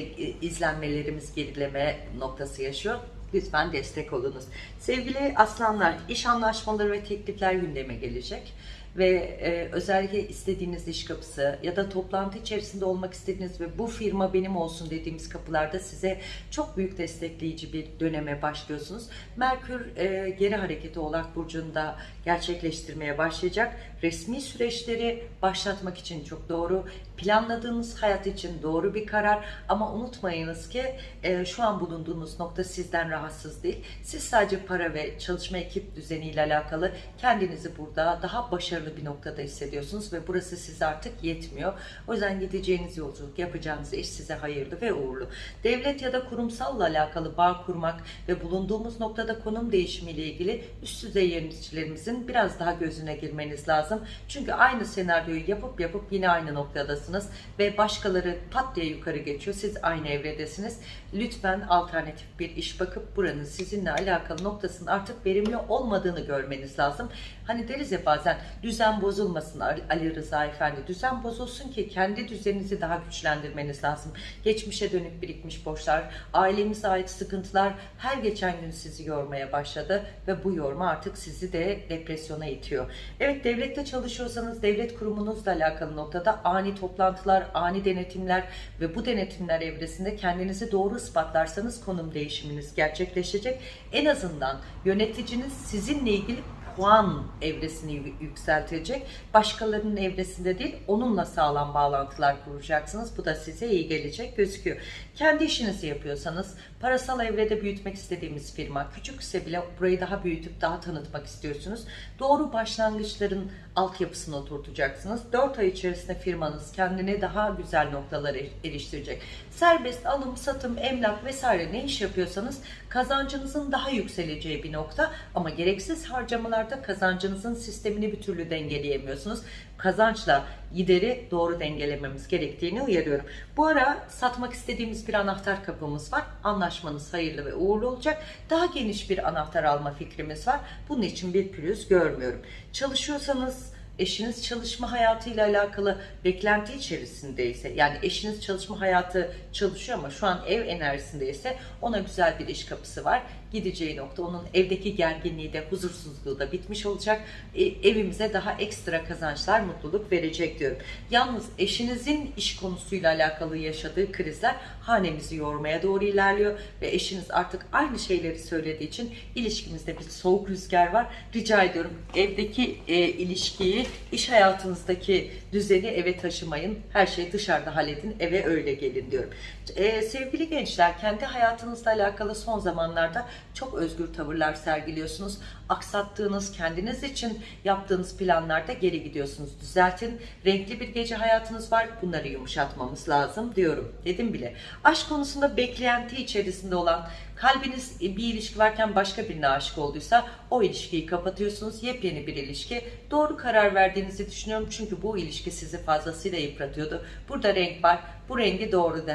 izlenmelerimiz gerileme noktası yaşıyor. Lütfen destek olunuz. Sevgili aslanlar, iş anlaşmaları ve teklifler gündeme gelecek ve e, özellikle istediğiniz iş kapısı ya da toplantı içerisinde olmak istediğiniz ve bu firma benim olsun dediğimiz kapılarda size çok büyük destekleyici bir döneme başlıyorsunuz. Merkür e, geri hareketi Oğlak Burcu'nda gerçekleştirmeye başlayacak. Resmi süreçleri başlatmak için çok doğru. Planladığınız hayat için doğru bir karar ama unutmayınız ki e, şu an bulunduğunuz nokta sizden rahatsız değil. Siz sadece para ve çalışma ekip düzeniyle alakalı kendinizi burada daha başarılı bir noktada hissediyorsunuz ve burası size artık yetmiyor. O yüzden gideceğiniz yolculuk, yapacağınız iş size hayırlı ve uğurlu. Devlet ya da kurumsalla alakalı bağ kurmak ve bulunduğumuz noktada konum değişimiyle ilgili üst düzey yöneticilerimizin biraz daha gözüne girmeniz lazım. Çünkü aynı senaryoyu yapıp yapıp yine aynı noktadasınız ve başkaları pat diye yukarı geçiyor. Siz aynı evredesiniz. Lütfen alternatif bir iş bakıp buranın sizinle alakalı noktasının artık verimli olmadığını görmeniz lazım. Hani deriz ya bazen düzen bozulmasın Ali Rıza Efendi. Düzen bozulsun ki kendi düzeninizi daha güçlendirmeniz lazım. Geçmişe dönük birikmiş borçlar, ailemize ait sıkıntılar her geçen gün sizi yormaya başladı ve bu yorma artık sizi de depresyona itiyor. Evet devlette çalışıyorsanız devlet kurumunuzla alakalı noktada ani toplantılar, ani denetimler ve bu denetimler evresinde kendinizi doğru ispatlarsanız konum değişiminiz gerçekleşecek. En azından yöneticiniz sizinle ilgili puan evresini yü- yükseltecek. Başkalarının evresinde değil, onunla sağlam bağlantılar kuracaksınız. Bu da size iyi gelecek gözüküyor. Kendi işinizi yapıyorsanız, parasal evrede büyütmek istediğimiz firma, küçükse bile burayı daha büyütüp daha tanıtmak istiyorsunuz. Doğru başlangıçların altyapısını oturtacaksınız. 4 ay içerisinde firmanız kendine daha güzel noktalara eriştirecek. Serbest alım, satım, emlak vesaire ne iş yapıyorsanız kazancınızın daha yükseleceği bir nokta ama gereksiz harcamalarda kazancınızın sistemini bir türlü dengeleyemiyorsunuz. Kazançla gideri doğru dengelememiz gerektiğini uyarıyorum. Bu ara satmak istediğimiz bir anahtar kapımız var. Anlaşmanız hayırlı ve uğurlu olacak. Daha geniş bir anahtar alma fikrimiz var. Bunun için bir pürüz görmüyorum. Çalışıyorsanız eşiniz çalışma hayatıyla alakalı beklenti içerisindeyse yani eşiniz çalışma hayatı çalışıyor ama şu an ev enerjisindeyse ona güzel bir iş kapısı var. Gideceği nokta onun evdeki gerginliği de huzursuzluğu da bitmiş olacak. E, evimize daha ekstra kazançlar, mutluluk verecek diyorum. Yalnız eşinizin iş konusuyla alakalı yaşadığı krizler hanemizi yormaya doğru ilerliyor ve eşiniz artık aynı şeyleri söylediği için ilişkimizde bir soğuk rüzgar var. Rica ediyorum evdeki e, ilişkiyi, iş hayatınızdaki düzeni eve taşımayın. Her şeyi dışarıda halledin, eve öyle gelin diyorum. E, sevgili gençler, kendi hayatınızla alakalı son zamanlarda çok özgür tavırlar sergiliyorsunuz. Aksattığınız, kendiniz için yaptığınız planlarda geri gidiyorsunuz. Düzeltin. Renkli bir gece hayatınız var. Bunları yumuşatmamız lazım diyorum. Dedim bile. Aşk konusunda beklenti içerisinde olan kalbiniz bir ilişki varken başka birine aşık olduysa o ilişkiyi kapatıyorsunuz. Yepyeni bir ilişki. Doğru karar verdiğinizi düşünüyorum. Çünkü bu ilişki sizi fazlasıyla yıpratıyordu. Burada renk var. Bu rengi doğru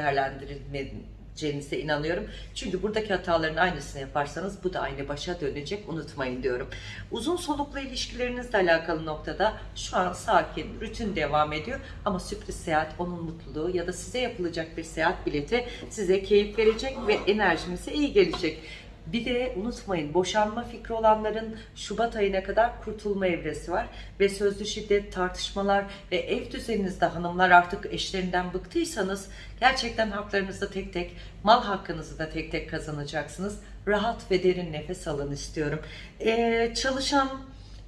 değerlendirilmenize inanıyorum. Çünkü buradaki hataların aynısını yaparsanız bu da aynı başa dönecek. Unutmayın diyorum. Uzun soluklu ilişkilerinizle alakalı noktada şu an sakin, rutin devam ediyor. Ama sürpriz seyahat onun mutluluğu ya da size yapılacak bir seyahat bileti size keyif verecek ve enerjinize iyi gelecek. Bir de unutmayın boşanma fikri olanların Şubat ayına kadar kurtulma evresi var. Ve sözlü şiddet, tartışmalar ve ev düzeninizde hanımlar artık eşlerinden bıktıysanız gerçekten haklarınızı tek tek, mal hakkınızı da tek tek kazanacaksınız. Rahat ve derin nefes alın istiyorum. Ee, çalışan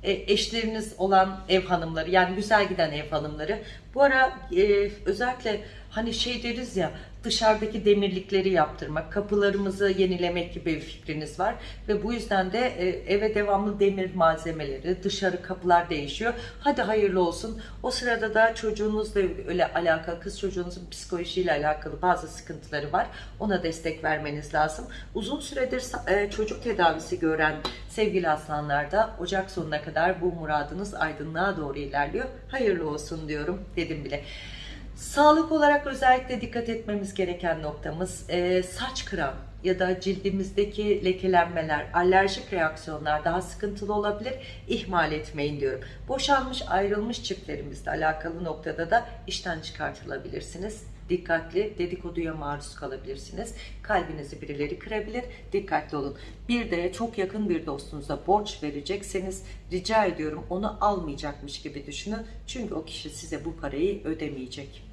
e, eşleriniz olan ev hanımları yani güzel giden ev hanımları bu ara e, özellikle hani şey deriz ya dışarıdaki demirlikleri yaptırmak, kapılarımızı yenilemek gibi bir fikriniz var ve bu yüzden de e, eve devamlı demir malzemeleri, dışarı kapılar değişiyor. Hadi hayırlı olsun. O sırada da çocuğunuzla öyle alakalı, kız çocuğunuzun psikolojisiyle alakalı bazı sıkıntıları var. Ona destek vermeniz lazım. Uzun süredir e, çocuk tedavisi gören sevgili aslanlar da Ocak sonuna kadar bu muradınız aydınlığa doğru ilerliyor. Hayırlı olsun diyorum dedim bile. Sağlık olarak özellikle dikkat etmemiz gereken noktamız e, saç kıran ya da cildimizdeki lekelenmeler, alerjik reaksiyonlar daha sıkıntılı olabilir. İhmal etmeyin diyorum. Boşanmış, ayrılmış çiftlerimizle alakalı noktada da işten çıkartılabilirsiniz. Dikkatli, dedikoduya maruz kalabilirsiniz. Kalbinizi birileri kırabilir. Dikkatli olun. Bir de çok yakın bir dostunuza borç verecekseniz rica ediyorum onu almayacakmış gibi düşünün. Çünkü o kişi size bu parayı ödemeyecek.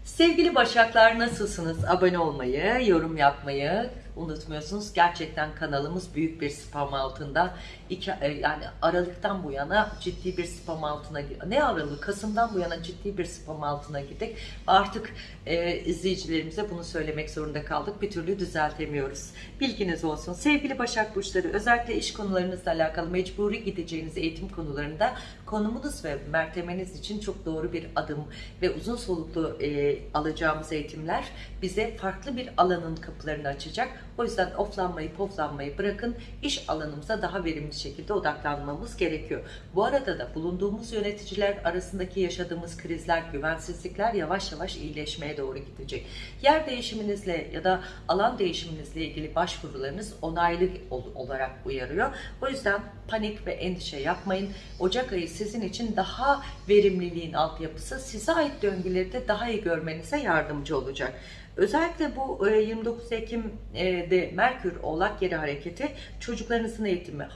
Sevgili Başaklar nasılsınız? Abone olmayı, yorum yapmayı unutmuyorsunuz. Gerçekten kanalımız büyük bir spam altında. İki, e, yani Aralık'tan bu yana ciddi bir spam altına ne Aralık? Kasım'dan bu yana ciddi bir spam altına girdik. Artık e, izleyicilerimize bunu söylemek zorunda kaldık. Bir türlü düzeltemiyoruz. Bilginiz olsun. Sevgili Başak Burçları özellikle iş konularınızla alakalı mecburi gideceğiniz eğitim konularında konumunuz ve mertemeniz için çok doğru bir adım ve uzun soluklu e, alacağımız eğitimler bize farklı bir alanın kapılarını açacak. O yüzden oflanmayı, poflanmayı bırakın. iş alanımıza daha verimli şekilde odaklanmamız gerekiyor. Bu arada da bulunduğumuz yöneticiler arasındaki yaşadığımız krizler, güvensizlikler yavaş yavaş iyileşmeye doğru gidecek. Yer değişiminizle ya da alan değişiminizle ilgili başvurularınız onaylı ol- olarak uyarıyor. O yüzden panik ve endişe yapmayın. Ocak ayı sizin için daha verimliliğin altyapısı, size ait döngüleri de daha iyi görmenize yardımcı olacak. Özellikle bu e, 29 Ekim e, de Merkür Oğlak geri hareketi çocuklarınızın eğitimi,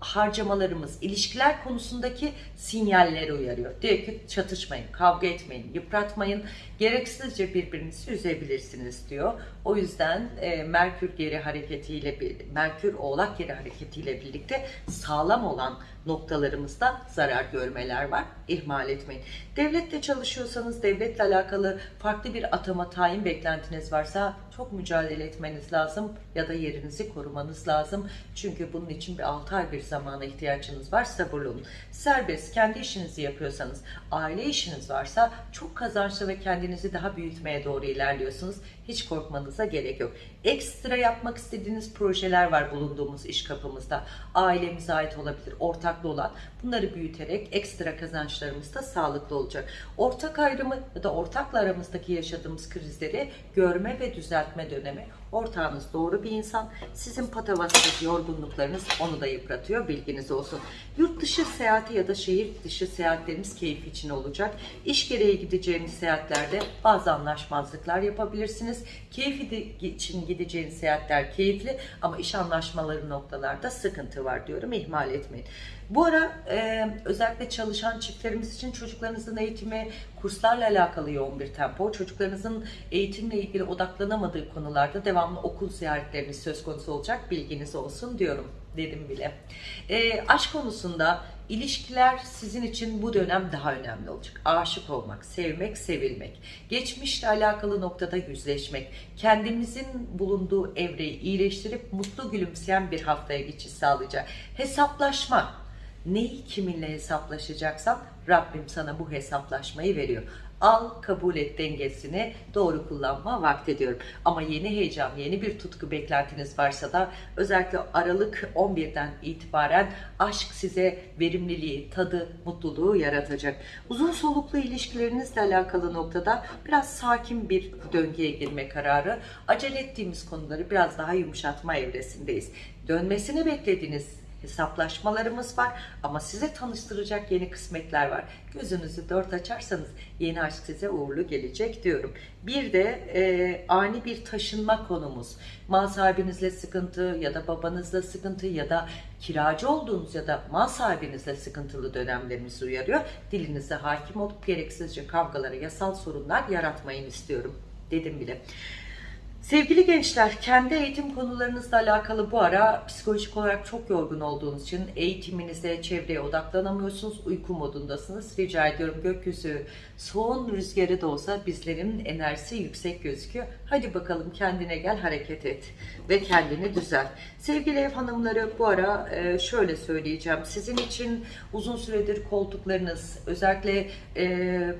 harcamalarımız, ilişkiler konusundaki sinyalleri uyarıyor. Diyor ki çatışmayın, kavga etmeyin, yıpratmayın, gereksizce birbirinizi üzebilirsiniz diyor. O yüzden e, Merkür geri hareketiyle, Merkür Oğlak geri hareketiyle birlikte sağlam olan noktalarımızda zarar görmeler var. İhmal etmeyin. Devlette çalışıyorsanız devletle alakalı farklı bir atama tayin beklentiniz varsa çok mücadele etmeniz lazım ya da yerinizi korumanız lazım. Çünkü bunun için bir 6 ay bir zamana ihtiyacınız var. Sabırlı olun. Serbest kendi işinizi yapıyorsanız, aile işiniz varsa çok kazançlı ve kendinizi daha büyütmeye doğru ilerliyorsunuz. Hiç korkmanıza gerek yok. Ekstra yapmak istediğiniz projeler var bulunduğumuz iş kapımızda. Ailemize ait olabilir, ortaklı olan. Bunları büyüterek ekstra kazançlarımız da sağlıklı olacak. Ortak ayrımı ya da ortakla aramızdaki yaşadığımız krizleri görme ve düzeltme dönemi. Ortağınız doğru bir insan. Sizin patavatsız yorgunluklarınız onu da yıpratıyor. Bilginiz olsun. Yurt dışı seyahati ya da şehir dışı seyahatleriniz keyif için olacak. İş gereği gideceğiniz seyahatlerde bazı anlaşmazlıklar yapabilirsiniz. Keyfi de- için gideceğiniz seyahatler keyifli ama iş anlaşmaları noktalarda sıkıntı var diyorum. İhmal etmeyin. Bu ara e, özellikle çalışan çiftlerimiz için çocuklarınızın eğitimi, kurslarla alakalı yoğun bir tempo, çocuklarınızın eğitimle ilgili odaklanamadığı konularda devamlı okul ziyaretleriniz söz konusu olacak. Bilginiz olsun diyorum dedim bile. E, aşk konusunda ilişkiler sizin için bu dönem daha önemli olacak. Aşık olmak, sevmek, sevilmek, geçmişle alakalı noktada yüzleşmek, kendimizin bulunduğu evreyi iyileştirip mutlu gülümseyen bir haftaya geçiş sağlayacak. Hesaplaşma, neyi kiminle hesaplaşacaksan Rabbim sana bu hesaplaşmayı veriyor. Al, kabul et dengesini doğru kullanma vakti diyorum. Ama yeni heyecan, yeni bir tutku beklentiniz varsa da özellikle Aralık 11'den itibaren aşk size verimliliği, tadı, mutluluğu yaratacak. Uzun soluklu ilişkilerinizle alakalı noktada biraz sakin bir döngüye girme kararı. Acele ettiğimiz konuları biraz daha yumuşatma evresindeyiz. Dönmesini beklediğiniz hesaplaşmalarımız var ama size tanıştıracak yeni kısmetler var. Gözünüzü dört açarsanız yeni aşk size uğurlu gelecek diyorum. Bir de e, ani bir taşınma konumuz. Mal sahibinizle sıkıntı ya da babanızla sıkıntı ya da kiracı olduğunuz ya da mal sahibinizle sıkıntılı dönemlerimizi uyarıyor. Dilinize hakim olup gereksizce kavgalara, yasal sorunlar yaratmayın istiyorum dedim bile. Sevgili gençler, kendi eğitim konularınızla alakalı bu ara psikolojik olarak çok yorgun olduğunuz için eğitiminize, çevreye odaklanamıyorsunuz, uyku modundasınız. Rica ediyorum gökyüzü soğun rüzgarı da olsa bizlerin enerjisi yüksek gözüküyor. Hadi bakalım kendine gel, hareket et ve kendini düzelt. Sevgili ev hanımları bu ara e, şöyle söyleyeceğim. Sizin için uzun süredir koltuklarınız, özellikle... E,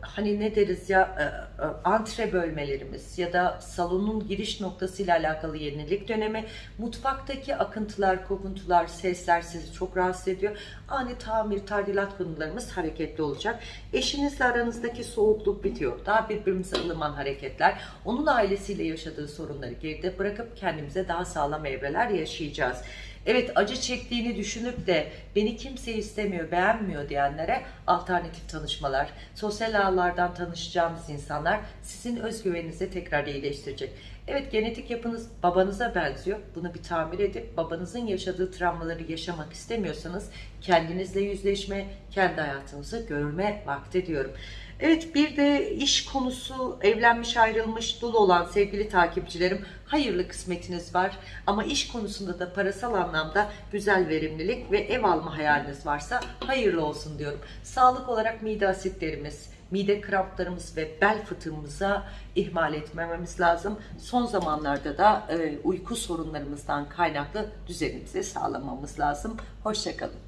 hani ne deriz ya e, e, antre bölmelerimiz ya da salonun giriş noktasıyla alakalı yenilik dönemi mutfaktaki akıntılar, kokuntular, sesler sizi çok rahatsız ediyor. Ani tamir, tadilat konularımız hareketli olacak. Eşinizle aranızdaki soğukluk bitiyor. Daha birbirimize ılıman hareketler. Onun ailesiyle yaşadığı sorunları geride bırakıp kendimize daha sağlam evreler yaşayacağız. Evet acı çektiğini düşünüp de beni kimse istemiyor, beğenmiyor diyenlere alternatif tanışmalar, sosyal ağlardan tanışacağımız insanlar sizin özgüveninizi tekrar iyileştirecek. Evet genetik yapınız babanıza benziyor. Bunu bir tamir edip babanızın yaşadığı travmaları yaşamak istemiyorsanız kendinizle yüzleşme, kendi hayatınızı görme vakti diyorum. Evet bir de iş konusu evlenmiş ayrılmış dul olan sevgili takipçilerim hayırlı kısmetiniz var ama iş konusunda da parasal anlamda güzel verimlilik ve ev alma hayaliniz varsa hayırlı olsun diyorum. Sağlık olarak mide asitlerimiz, mide kramplarımız ve bel fıtığımıza ihmal etmememiz lazım. Son zamanlarda da e, uyku sorunlarımızdan kaynaklı düzenimizi sağlamamız lazım. Hoşçakalın.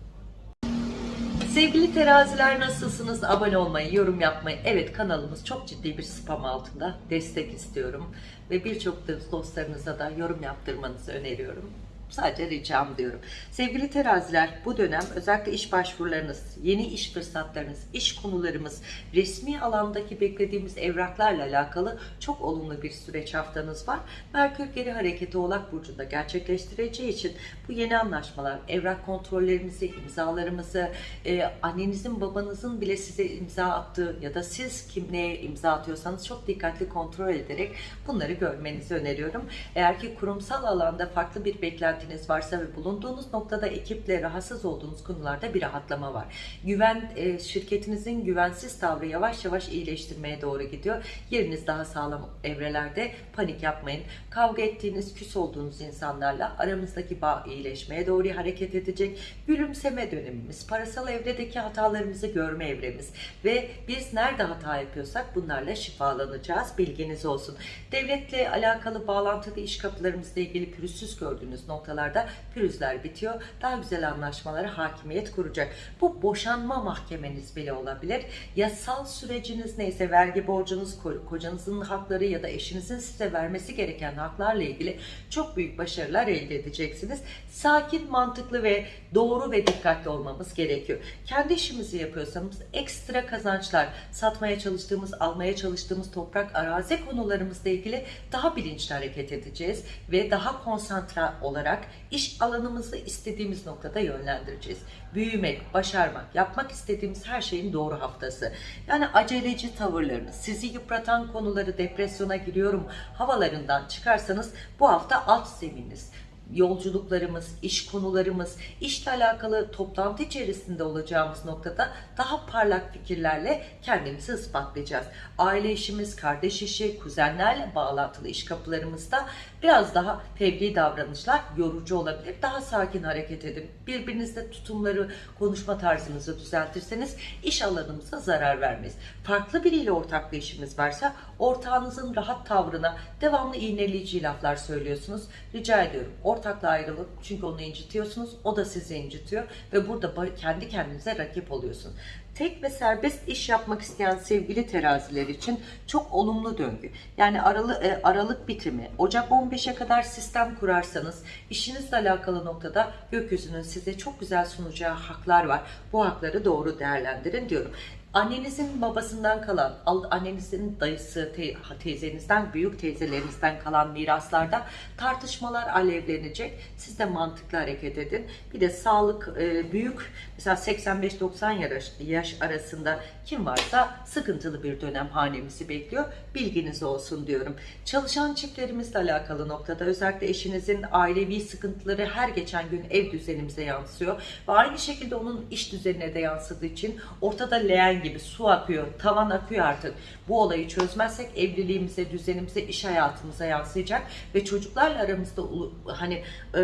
Sevgili teraziler nasılsınız? Abone olmayı, yorum yapmayı. Evet kanalımız çok ciddi bir spam altında. Destek istiyorum. Ve birçok dostlarınıza da yorum yaptırmanızı öneriyorum. Sadece ricam diyorum. Sevgili teraziler bu dönem özellikle iş başvurularınız, yeni iş fırsatlarınız, iş konularımız, resmi alandaki beklediğimiz evraklarla alakalı çok olumlu bir süreç haftanız var. Merkür geri hareketi Oğlak Burcu'nda gerçekleştireceği için bu yeni anlaşmalar, evrak kontrollerimizi, imzalarımızı, e, annenizin babanızın bile size imza attığı ya da siz kim neye imza atıyorsanız çok dikkatli kontrol ederek bunları görmenizi öneriyorum. Eğer ki kurumsal alanda farklı bir beklentiniz varsa ve bulunduğunuz noktada ekiple rahatsız olduğunuz konularda bir rahatlama var. Güven e, şirketinizin güvensiz tavrı yavaş yavaş iyileştirmeye doğru gidiyor. Yeriniz daha sağlam evrelerde panik yapmayın. Kavga ettiğiniz, küs olduğunuz insanlarla aramızdaki bağ iyileşmeye doğru hareket edecek. Gülümseme dönemimiz, parasal evredeki hatalarımızı görme evremiz ve biz nerede hata yapıyorsak bunlarla şifalanacağız. Bilginiz olsun. Devletle alakalı bağlantılı iş kapılarımızla ilgili pürüzsüz gördüğünüz noktalarda pürüzler bitiyor. Daha güzel anlaşmalara hakimiyet kuracak. Bu boşanma mahkemeniz bile olabilir. Yasal süreciniz neyse vergi borcunuz, ko- kocanızın hakları ya da eşinizin size vermesi gereken haklarla ilgili çok büyük başarılar elde edeceksiniz. Sakin, mantıklı ve doğru ve dikkatli olmamız gerekiyor. Kendi işimizi yapıyorsanız ekstra kazançlar, satmaya çalıştığımız, almaya çalıştığımız toprak, arazi konularımızla ilgili daha bilinçli hareket edeceğiz ve daha konsantre olarak iş alanımızı istediğimiz noktada yönlendireceğiz. Büyümek, başarmak, yapmak istediğimiz her şeyin doğru haftası. Yani aceleci tavırlarınız, sizi yıpratan konuları depresyona giriyorum havalarından çıkarsanız bu hafta alt zeminiz yolculuklarımız, iş konularımız, işle alakalı toplantı içerisinde olacağımız noktada daha parlak fikirlerle kendimizi ispatlayacağız. Aile işimiz, kardeş işi, kuzenlerle bağlantılı iş kapılarımızda biraz daha fevri davranışlar yorucu olabilir. Daha sakin hareket edin. Birbirinizle tutumları, konuşma tarzınızı düzeltirseniz iş alanımıza zarar vermez. Farklı biriyle ortaklı işimiz varsa ortağınızın rahat tavrına devamlı iğneleyici laflar söylüyorsunuz. Rica ediyorum ortakla ayrılın çünkü onu incitiyorsunuz. O da sizi incitiyor ve burada kendi kendinize rakip oluyorsun. Tek ve serbest iş yapmak isteyen sevgili teraziler için çok olumlu döngü. Yani aralı, e, aralık bitimi, Ocak 15'e kadar sistem kurarsanız işinizle alakalı noktada gökyüzünün size çok güzel sunacağı haklar var. Bu hakları doğru değerlendirin diyorum. Annenizin babasından kalan, al- annenizin dayısı, te- teyzenizden, büyük teyzelerinizden kalan miraslarda tartışmalar alevlenecek. Siz de mantıklı hareket edin. Bir de sağlık e, büyük, mesela 85-90 yaş, yaş arasında kim varsa sıkıntılı bir dönem hanemizi bekliyor. Bilginiz olsun diyorum. Çalışan çiftlerimizle alakalı noktada özellikle eşinizin ailevi sıkıntıları her geçen gün ev düzenimize yansıyor. Ve aynı şekilde onun iş düzenine de yansıdığı için ortada leğen gibi su akıyor, tavan akıyor artık. Bu olayı çözmezsek evliliğimize, düzenimize, iş hayatımıza yansıyacak ve çocuklarla aramızda hani e,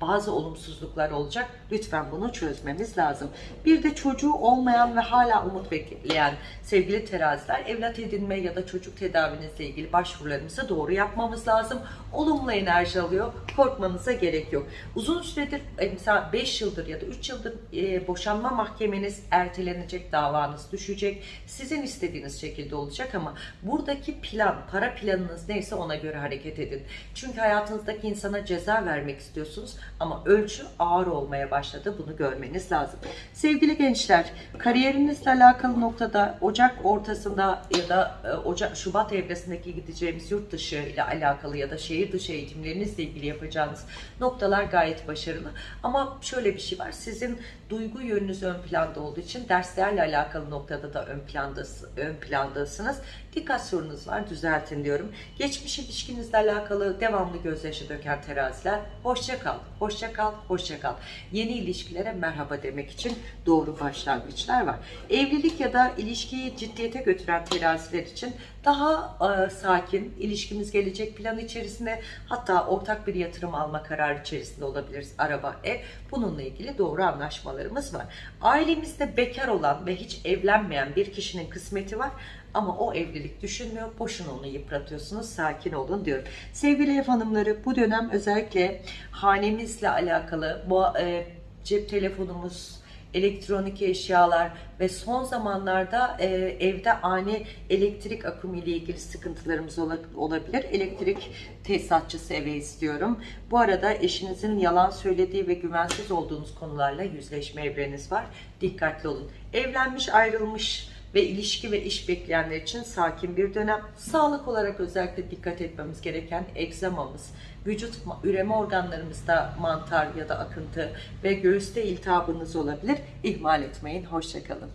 bazı olumsuzluklar olacak. Lütfen bunu çözmemiz lazım. Bir de çocuğu olmayan ve hala umut bekleyen sevgili teraziler evlat edinme ya da çocuk tedavinizle ilgili başvurularımızı doğru yapmamız lazım. Olumlu enerji alıyor. Korkmanıza gerek yok. Uzun süredir e, mesela 5 yıldır ya da 3 yıldır e, boşanma mahkemeniz ertelenecek, davanız düşecek. Sizin istediğiniz şekilde olacak ama buradaki plan, para planınız neyse ona göre hareket edin. Çünkü hayatınızdaki insana ceza vermek istiyorsunuz ama ölçü ağır olmaya başladı. Bunu görmeniz lazım. Sevgili gençler, kariyerinizle alakalı noktada Ocak ortasında ya da e, Ocak Şubat evresindeki gideceğimiz yurt dışı ile alakalı ya da şehir dışı eğitimlerinizle ilgili yapacağınız noktalar gayet başarılı. Ama şöyle bir şey var. Sizin duygu yönünüz ön planda olduğu için derslerle alakalı noktada da ön plandasınız. Ön plandasınız. Dikkat sorunuz var. Düzeltin diyorum. Geçmiş ilişkinizle alakalı devamlı gözyaşı döken teraziler. Hoşça kal. Hoşça kal. Hoşça kal. Yeni ilişkilere merhaba demek için doğru başlangıçlar var. Evlilik ya da ilişkiyi ciddiyete götüren teraziler için daha e, sakin, ilişkimiz gelecek plan içerisinde hatta ortak bir yatırım alma kararı içerisinde olabiliriz. Araba, ev. Bununla ilgili doğru anlaşmalarımız var. Ailemizde bekar olan ve hiç evlenmeyen bir kişinin kısmeti var. Ama o evlilik düşünmüyor. Boşuna onu yıpratıyorsunuz. Sakin olun diyorum. Sevgili ev hanımları bu dönem özellikle hanemizle alakalı bu e, cep telefonumuz, elektronik eşyalar ve son zamanlarda e, evde ani elektrik akımı ile ilgili sıkıntılarımız ola- olabilir. Elektrik tesisatçısı eve istiyorum. Bu arada eşinizin yalan söylediği ve güvensiz olduğunuz konularla yüzleşme evreniz var. Dikkatli olun. Evlenmiş, ayrılmış ve ilişki ve iş bekleyenler için sakin bir dönem. Sağlık olarak özellikle dikkat etmemiz gereken egzamamız, vücut üreme organlarımızda mantar ya da akıntı ve göğüste iltihabınız olabilir. İhmal etmeyin. Hoşçakalın.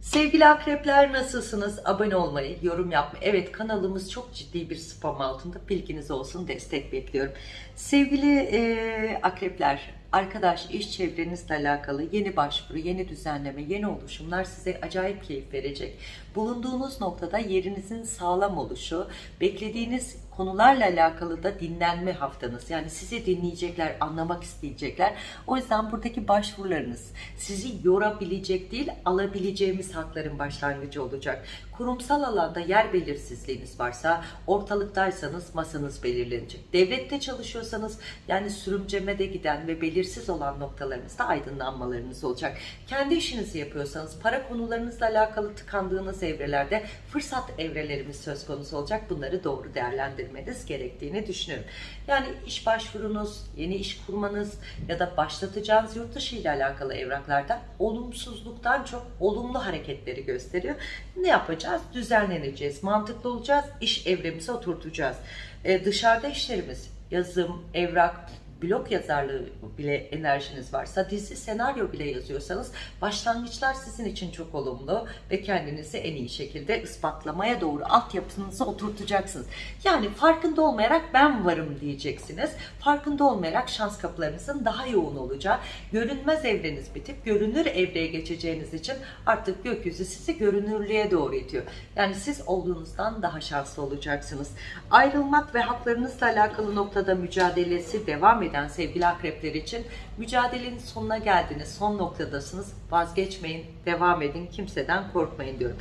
Sevgili akrepler nasılsınız? Abone olmayı, yorum yapmayı. Evet kanalımız çok ciddi bir spam altında. Bilginiz olsun destek bekliyorum. Sevgili e, akrepler, arkadaş iş çevrenizle alakalı yeni başvuru, yeni düzenleme, yeni oluşumlar size acayip keyif verecek. Bulunduğunuz noktada yerinizin sağlam oluşu, beklediğiniz konularla alakalı da dinlenme haftanız. Yani sizi dinleyecekler, anlamak isteyecekler. O yüzden buradaki başvurularınız sizi yorabilecek değil, alabileceğimiz hakların başlangıcı olacak. Kurumsal alanda yer belirsizliğiniz varsa, ortalıktaysanız masanız belirlenecek. Devlette çalışıyorsanız yani sürümcemede giden ve belirsiz olan noktalarınızda aydınlanmalarınız olacak. Kendi işinizi yapıyorsanız para konularınızla alakalı tıkandığınız evrelerde fırsat evrelerimiz söz konusu olacak. Bunları doğru değerlendirmeniz gerektiğini düşünüyorum. Yani iş başvurunuz, yeni iş kurmanız ya da başlatacağınız yurt dışı ile alakalı evraklarda olumsuzluktan çok olumlu hareketleri gösteriyor. Ne yapacağız? Düzenleneceğiz, mantıklı olacağız, iş evremize oturtacağız. Ee, dışarıda işlerimiz, yazım, evrak, blog yazarlığı bile enerjiniz varsa, dizi, senaryo bile yazıyorsanız başlangıçlar sizin için çok olumlu ve kendinizi en iyi şekilde ispatlamaya doğru altyapınızı oturtacaksınız. Yani farkında olmayarak ben varım diyeceksiniz. Farkında olmayarak şans kapılarınızın daha yoğun olacağı, görünmez evreniz bitip görünür evreye geçeceğiniz için artık gökyüzü sizi görünürlüğe doğru itiyor. Yani siz olduğunuzdan daha şanslı olacaksınız. Ayrılmak ve haklarınızla alakalı noktada mücadelesi devam eden sevgili akrepler için mücadelenin sonuna geldiniz, son noktadasınız. Vazgeçmeyin, devam edin, kimseden korkmayın diyorum.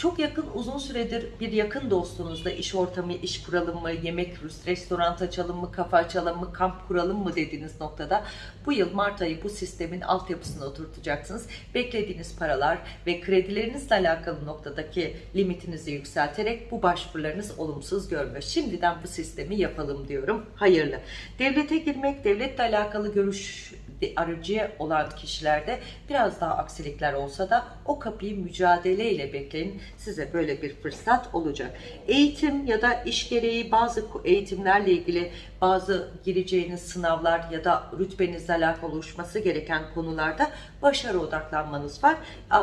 Çok yakın, uzun süredir bir yakın dostunuzla iş ortamı, iş kuralım mı, yemek, restoran açalım mı, kafe açalım mı, kamp kuralım mı dediğiniz noktada bu yıl Mart ayı bu sistemin altyapısını oturtacaksınız. Beklediğiniz paralar ve kredilerinizle alakalı noktadaki limitinizi yükselterek bu başvurularınız olumsuz görmüyor. Şimdiden bu sistemi yapalım diyorum. Hayırlı. Devlete girmek, devletle alakalı görüş aracı olan kişilerde biraz daha aksilikler olsa da o kapıyı mücadeleyle bekleyin. Size böyle bir fırsat olacak. Eğitim ya da iş gereği bazı eğitimlerle ilgili bazı gireceğiniz sınavlar ya da rütbenizle alakalı oluşması gereken konularda başarı odaklanmanız var.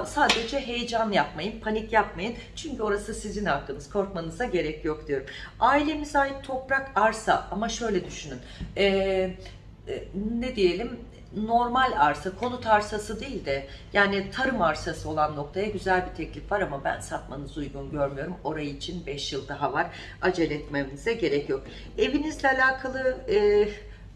Sadece heyecan yapmayın, panik yapmayın. Çünkü orası sizin hakkınız. Korkmanıza gerek yok diyorum. Ailemize ait toprak, arsa ama şöyle düşünün. Ee, ne diyelim normal arsa, konut arsası değil de yani tarım arsası olan noktaya güzel bir teklif var ama ben satmanızı uygun görmüyorum. Orayı için 5 yıl daha var. Acele etmemize gerek yok. Evinizle alakalı e,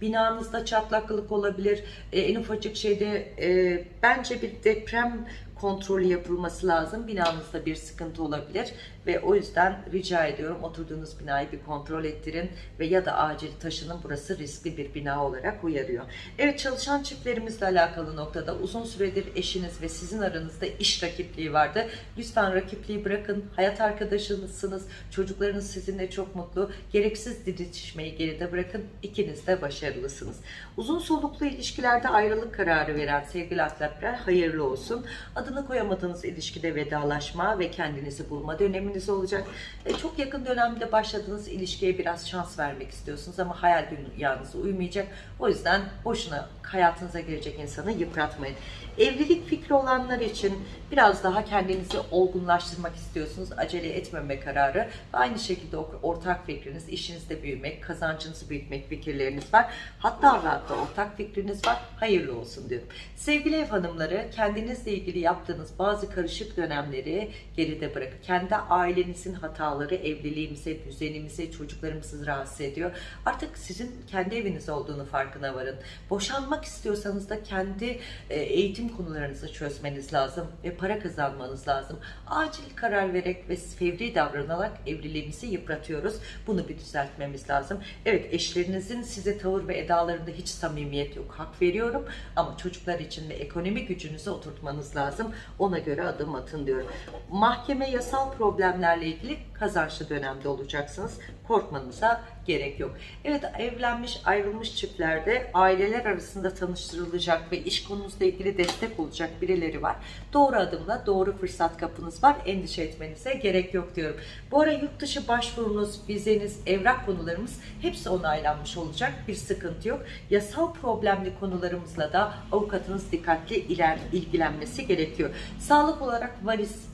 binanızda çatlaklık olabilir. E, en ufacık şeyde e, bence bir deprem kontrolü yapılması lazım. Binanızda bir sıkıntı olabilir ve o yüzden rica ediyorum oturduğunuz binayı bir kontrol ettirin ve ya da acil taşının burası riskli bir bina olarak uyarıyor. Evet çalışan çiftlerimizle alakalı noktada uzun süredir eşiniz ve sizin aranızda iş rakipliği vardı. Lütfen rakipliği bırakın. Hayat arkadaşınızsınız. Çocuklarınız sizinle çok mutlu. Gereksiz didişmeyi geride bırakın. İkiniz de başarılısınız. Uzun soluklu ilişkilerde ayrılık kararı veren sevgili akrepler hayırlı olsun. Adını koyamadığınız ilişkide vedalaşma ve kendinizi bulma dönemi döneminiz olacak. E, çok yakın dönemde başladığınız ilişkiye biraz şans vermek istiyorsunuz ama hayal dünyanıza uymayacak. O yüzden boşuna hayatınıza gelecek insanı yıpratmayın. Evlilik fikri olanlar için biraz daha kendinizi olgunlaştırmak istiyorsunuz. Acele etmeme kararı ve aynı şekilde ortak fikriniz, işinizde büyümek, kazancınızı büyütmek fikirleriniz var. Hatta hatta ortak fikriniz var. Hayırlı olsun diyorum. Sevgili ev hanımları kendinizle ilgili yaptığınız bazı karışık dönemleri geride bırakın. Kendi ailenizin hataları evliliğimize, düzenimize, çocuklarımızı rahatsız ediyor. Artık sizin kendi eviniz olduğunu farkına varın. Boşanmak istiyorsanız da kendi e, eğitim konularınızı çözmeniz lazım ve para kazanmanız lazım. Acil karar vererek ve fevri davranarak evliliğimizi yıpratıyoruz. Bunu bir düzeltmemiz lazım. Evet eşlerinizin size tavır ve edalarında hiç samimiyet yok. Hak veriyorum ama çocuklar için de ekonomi gücünüzü oturtmanız lazım. Ona göre adım atın diyorum. Mahkeme yasal problemlerle ilgili kazançlı dönemde olacaksınız. Korkmanıza gerek yok. Evet evlenmiş ayrılmış çiftlerde aileler arasında tanıştırılacak ve iş konunuzla ilgili destek olacak birileri var. Doğru adımla doğru fırsat kapınız var. Endişe etmenize gerek yok diyorum. Bu ara yurt dışı başvurunuz, vizeniz, evrak konularımız hepsi onaylanmış olacak. Bir sıkıntı yok. Yasal problemli konularımızla da avukatınız dikkatli iler, ilgilenmesi gerekiyor. Sağlık olarak varis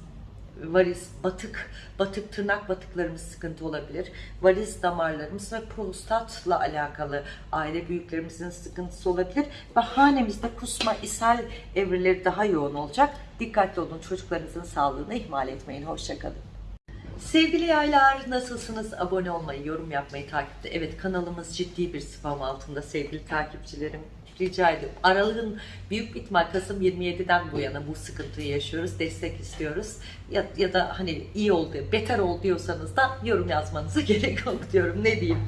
varis, batık, batık tırnak batıklarımız sıkıntı olabilir. Varis damarlarımız ve prostatla alakalı aile büyüklerimizin sıkıntısı olabilir. Ve hanemizde kusma, ishal evreleri daha yoğun olacak. Dikkatli olun çocuklarınızın sağlığını ihmal etmeyin. Hoşçakalın. Sevgili yaylar nasılsınız? Abone olmayı, yorum yapmayı, takipte. Evet kanalımız ciddi bir spam altında sevgili takipçilerim. Rica ediyorum. Aralığın büyük ihtimal Kasım 27'den bu yana bu sıkıntıyı yaşıyoruz. Destek istiyoruz. Ya, ya da hani iyi oldu, beter ol diyorsanız da yorum yazmanıza gerek yok diyorum. Ne diyeyim?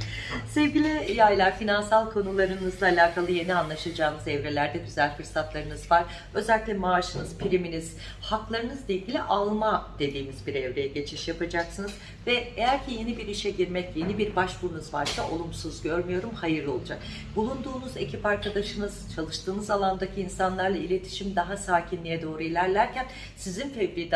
Sevgili yaylar finansal konularınızla alakalı yeni anlaşacağınız evrelerde güzel fırsatlarınız var. Özellikle maaşınız, priminiz, haklarınızla ilgili alma dediğimiz bir evreye geçiş yapacaksınız. Ve eğer ki yeni bir işe girmek, yeni bir başvurunuz varsa olumsuz görmüyorum, hayırlı olacak. Bulunduğunuz ekip arkadaşınız, çalıştığınız alandaki insanlarla iletişim daha sakinliğe doğru ilerlerken sizin fevri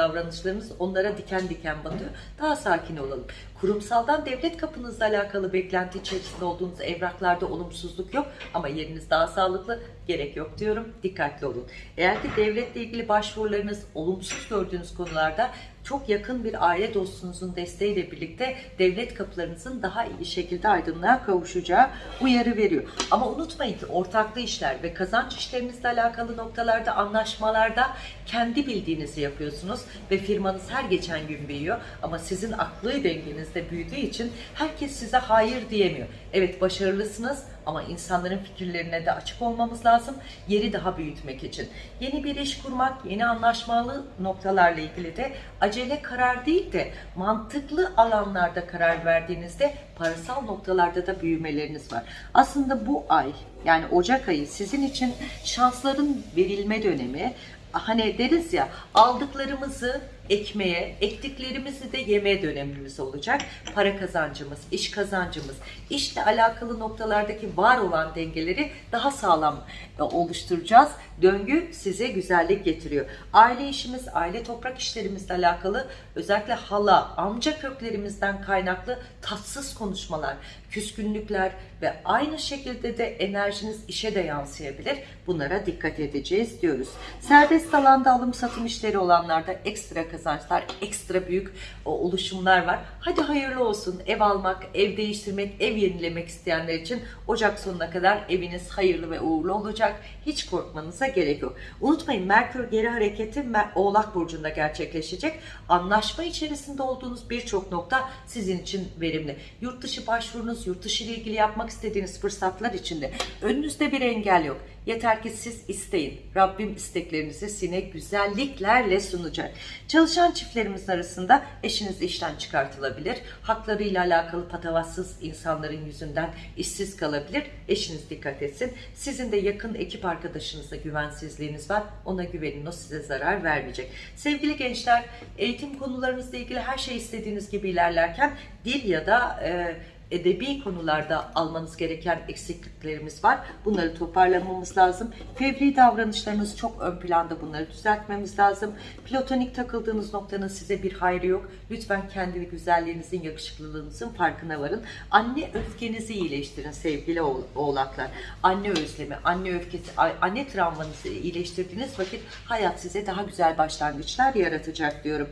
davranışlarınız onlara diken diken batıyor. Daha sakin olalım. Kurumsaldan devlet kapınızla alakalı beklenti içerisinde olduğunuz evraklarda olumsuzluk yok ama yeriniz daha sağlıklı gerek yok diyorum. Dikkatli olun. Eğer ki devletle ilgili başvurularınız olumsuz gördüğünüz konularda çok yakın bir aile dostunuzun desteğiyle birlikte devlet kapılarınızın daha iyi şekilde aydınlığa kavuşacağı uyarı veriyor. Ama unutmayın ki ortaklı işler ve kazanç işlerinizle alakalı noktalarda anlaşmalarda kendi bildiğinizi yapıyorsunuz ve firmanız her geçen gün büyüyor ama sizin aklı dengenizde büyüdüğü için herkes size hayır diyemiyor. Evet başarılısınız ama insanların fikirlerine de açık olmamız lazım. Yeri daha büyütmek için. Yeni bir iş kurmak, yeni anlaşmalı noktalarla ilgili de acele karar değil de mantıklı alanlarda karar verdiğinizde parasal noktalarda da büyümeleriniz var. Aslında bu ay yani Ocak ayı sizin için şansların verilme dönemi. Hani deriz ya aldıklarımızı ekmeğe, ektiklerimizi de yeme dönemimiz olacak. Para kazancımız, iş kazancımız, işle alakalı noktalardaki var olan dengeleri daha sağlam oluşturacağız. Döngü size güzellik getiriyor. Aile işimiz, aile toprak işlerimizle alakalı özellikle hala, amca köklerimizden kaynaklı tatsız konuşmalar, küskünlükler ve aynı şekilde de enerjiniz işe de yansıyabilir. Bunlara dikkat edeceğiz diyoruz. Serbest alanda alım satım işleri olanlarda ekstra kazançlar, ekstra büyük oluşumlar var. Hadi hayırlı olsun. Ev almak, ev değiştirmek, ev yenilemek isteyenler için Ocak sonuna kadar eviniz hayırlı ve uğurlu olacak. Hiç korkmanıza gerek yok. Unutmayın Merkür geri hareketi Oğlak Burcu'nda gerçekleşecek. Anlaşma içerisinde olduğunuz birçok nokta sizin için verimli. Yurt dışı başvurunuz, yurt dışı ile ilgili yapmak istediğiniz fırsatlar içinde önünüzde bir engel yok. Yeter ki siz isteyin. Rabbim isteklerinizi sine güzelliklerle sunacak. Çalışan çiftlerimizin arasında eşiniz işten çıkartılabilir. Haklarıyla alakalı patavatsız insanların yüzünden işsiz kalabilir. Eşiniz dikkat etsin. Sizin de yakın ekip arkadaşınızla güvensizliğiniz var. Ona güvenin. O size zarar vermeyecek. Sevgili gençler, eğitim konularınızla ilgili her şey istediğiniz gibi ilerlerken dil ya da e, edebi konularda almanız gereken eksikliklerimiz var. Bunları toparlamamız lazım. Fevri davranışlarınız çok ön planda bunları düzeltmemiz lazım. Platonik takıldığınız noktanın size bir hayrı yok. Lütfen kendi güzelliğinizin, yakışıklılığınızın farkına varın. Anne öfkenizi iyileştirin sevgili oğlaklar. Anne özlemi, anne öfkesi, anne travmanızı iyileştirdiğiniz vakit hayat size daha güzel başlangıçlar yaratacak diyorum.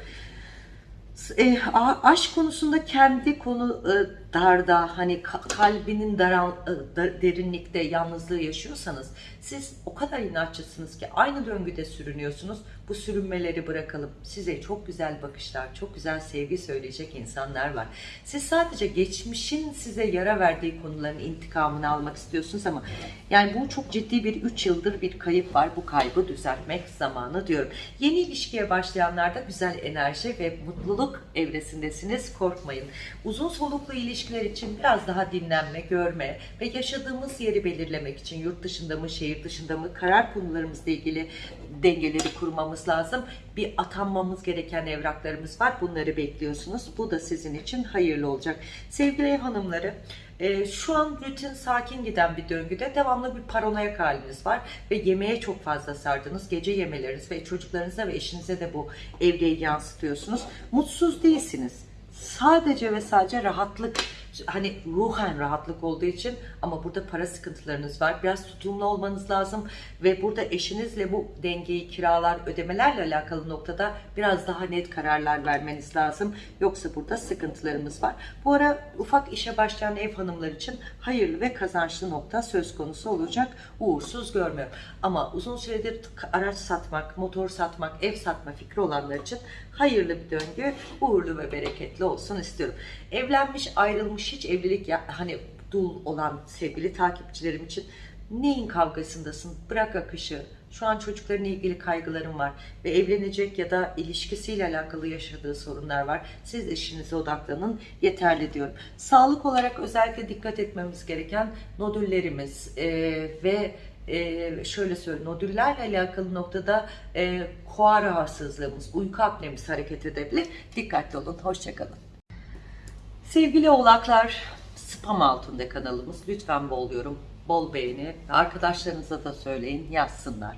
E, aşk konusunda kendi konu e, darda hani kalbinin daral, e, derinlikte yalnızlığı yaşıyorsanız siz o kadar inatçısınız ki aynı döngüde sürünüyorsunuz. Bu sürünmeleri bırakalım. Size çok güzel bakışlar, çok güzel sevgi söyleyecek insanlar var. Siz sadece geçmişin size yara verdiği konuların intikamını almak istiyorsunuz ama yani bu çok ciddi bir 3 yıldır bir kayıp var. Bu kaybı düzeltmek zamanı diyorum. Yeni ilişkiye başlayanlarda güzel enerji ve mutluluk evresindesiniz. Korkmayın. Uzun soluklu ilişkiler için biraz daha dinlenme, görme ve yaşadığımız yeri belirlemek için yurt dışında mı, şehir dışında mı karar konularımızla ilgili dengeleri kurmamız lazım. Bir atanmamız gereken evraklarımız var. Bunları bekliyorsunuz. Bu da sizin için hayırlı olacak. Sevgili ev hanımları, e, şu an rutin sakin giden bir döngüde devamlı bir paranoyak haliniz var ve yemeğe çok fazla sardınız. Gece yemeleriniz ve çocuklarınıza ve eşinize de bu evreyi yansıtıyorsunuz. Mutsuz değilsiniz. Sadece ve sadece rahatlık hani ruhen rahatlık olduğu için ama burada para sıkıntılarınız var. Biraz tutumlu olmanız lazım ve burada eşinizle bu dengeyi kiralar, ödemelerle alakalı noktada biraz daha net kararlar vermeniz lazım. Yoksa burada sıkıntılarımız var. Bu ara ufak işe başlayan ev hanımlar için hayırlı ve kazançlı nokta söz konusu olacak. Uğursuz görmüyorum. Ama uzun süredir araç satmak, motor satmak, ev satma fikri olanlar için hayırlı bir döngü, uğurlu ve bereketli olsun istiyorum. Evlenmiş, ayrılmış, hiç evlilik ya, hani dul olan sevgili takipçilerim için neyin kavgasındasın? Bırak akışı. Şu an çocuklarla ilgili kaygılarım var ve evlenecek ya da ilişkisiyle alakalı yaşadığı sorunlar var. Siz işinize odaklanın. Yeterli diyorum. Sağlık olarak özellikle dikkat etmemiz gereken nodüllerimiz e, ve e, şöyle söyleyeyim nodüllerle alakalı noktada e, koa rahatsızlığımız, uyku apnemiz hareket edebilir. Dikkatli olun. Hoşçakalın. Sevgili oğlaklar, spam altında kanalımız. Lütfen bol yorum, bol beğeni. Arkadaşlarınıza da söyleyin, yazsınlar.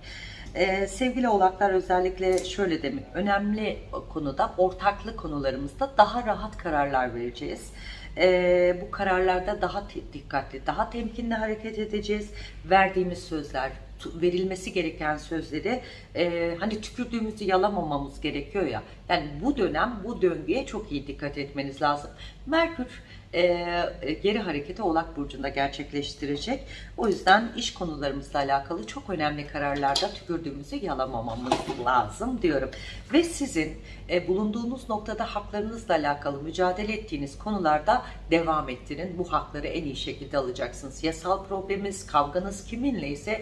Ee, sevgili oğlaklar özellikle şöyle demek, önemli konuda, ortaklı konularımızda daha rahat kararlar vereceğiz. Ee, bu kararlarda daha dikkatli, daha temkinli hareket edeceğiz. Verdiğimiz sözler, verilmesi gereken sözleri e, hani tükürdüğümüzü yalamamamız gerekiyor ya. Yani bu dönem bu döngüye çok iyi dikkat etmeniz lazım. Merkür e, geri hareketi Oğlak Burcu'nda gerçekleştirecek. O yüzden iş konularımızla alakalı çok önemli kararlarda tükürdüğümüzü yalamamamız lazım diyorum. Ve sizin e, bulunduğunuz noktada haklarınızla alakalı mücadele ettiğiniz konularda devam ettirin. Bu hakları en iyi şekilde alacaksınız. Yasal probleminiz, kavganız kiminle ise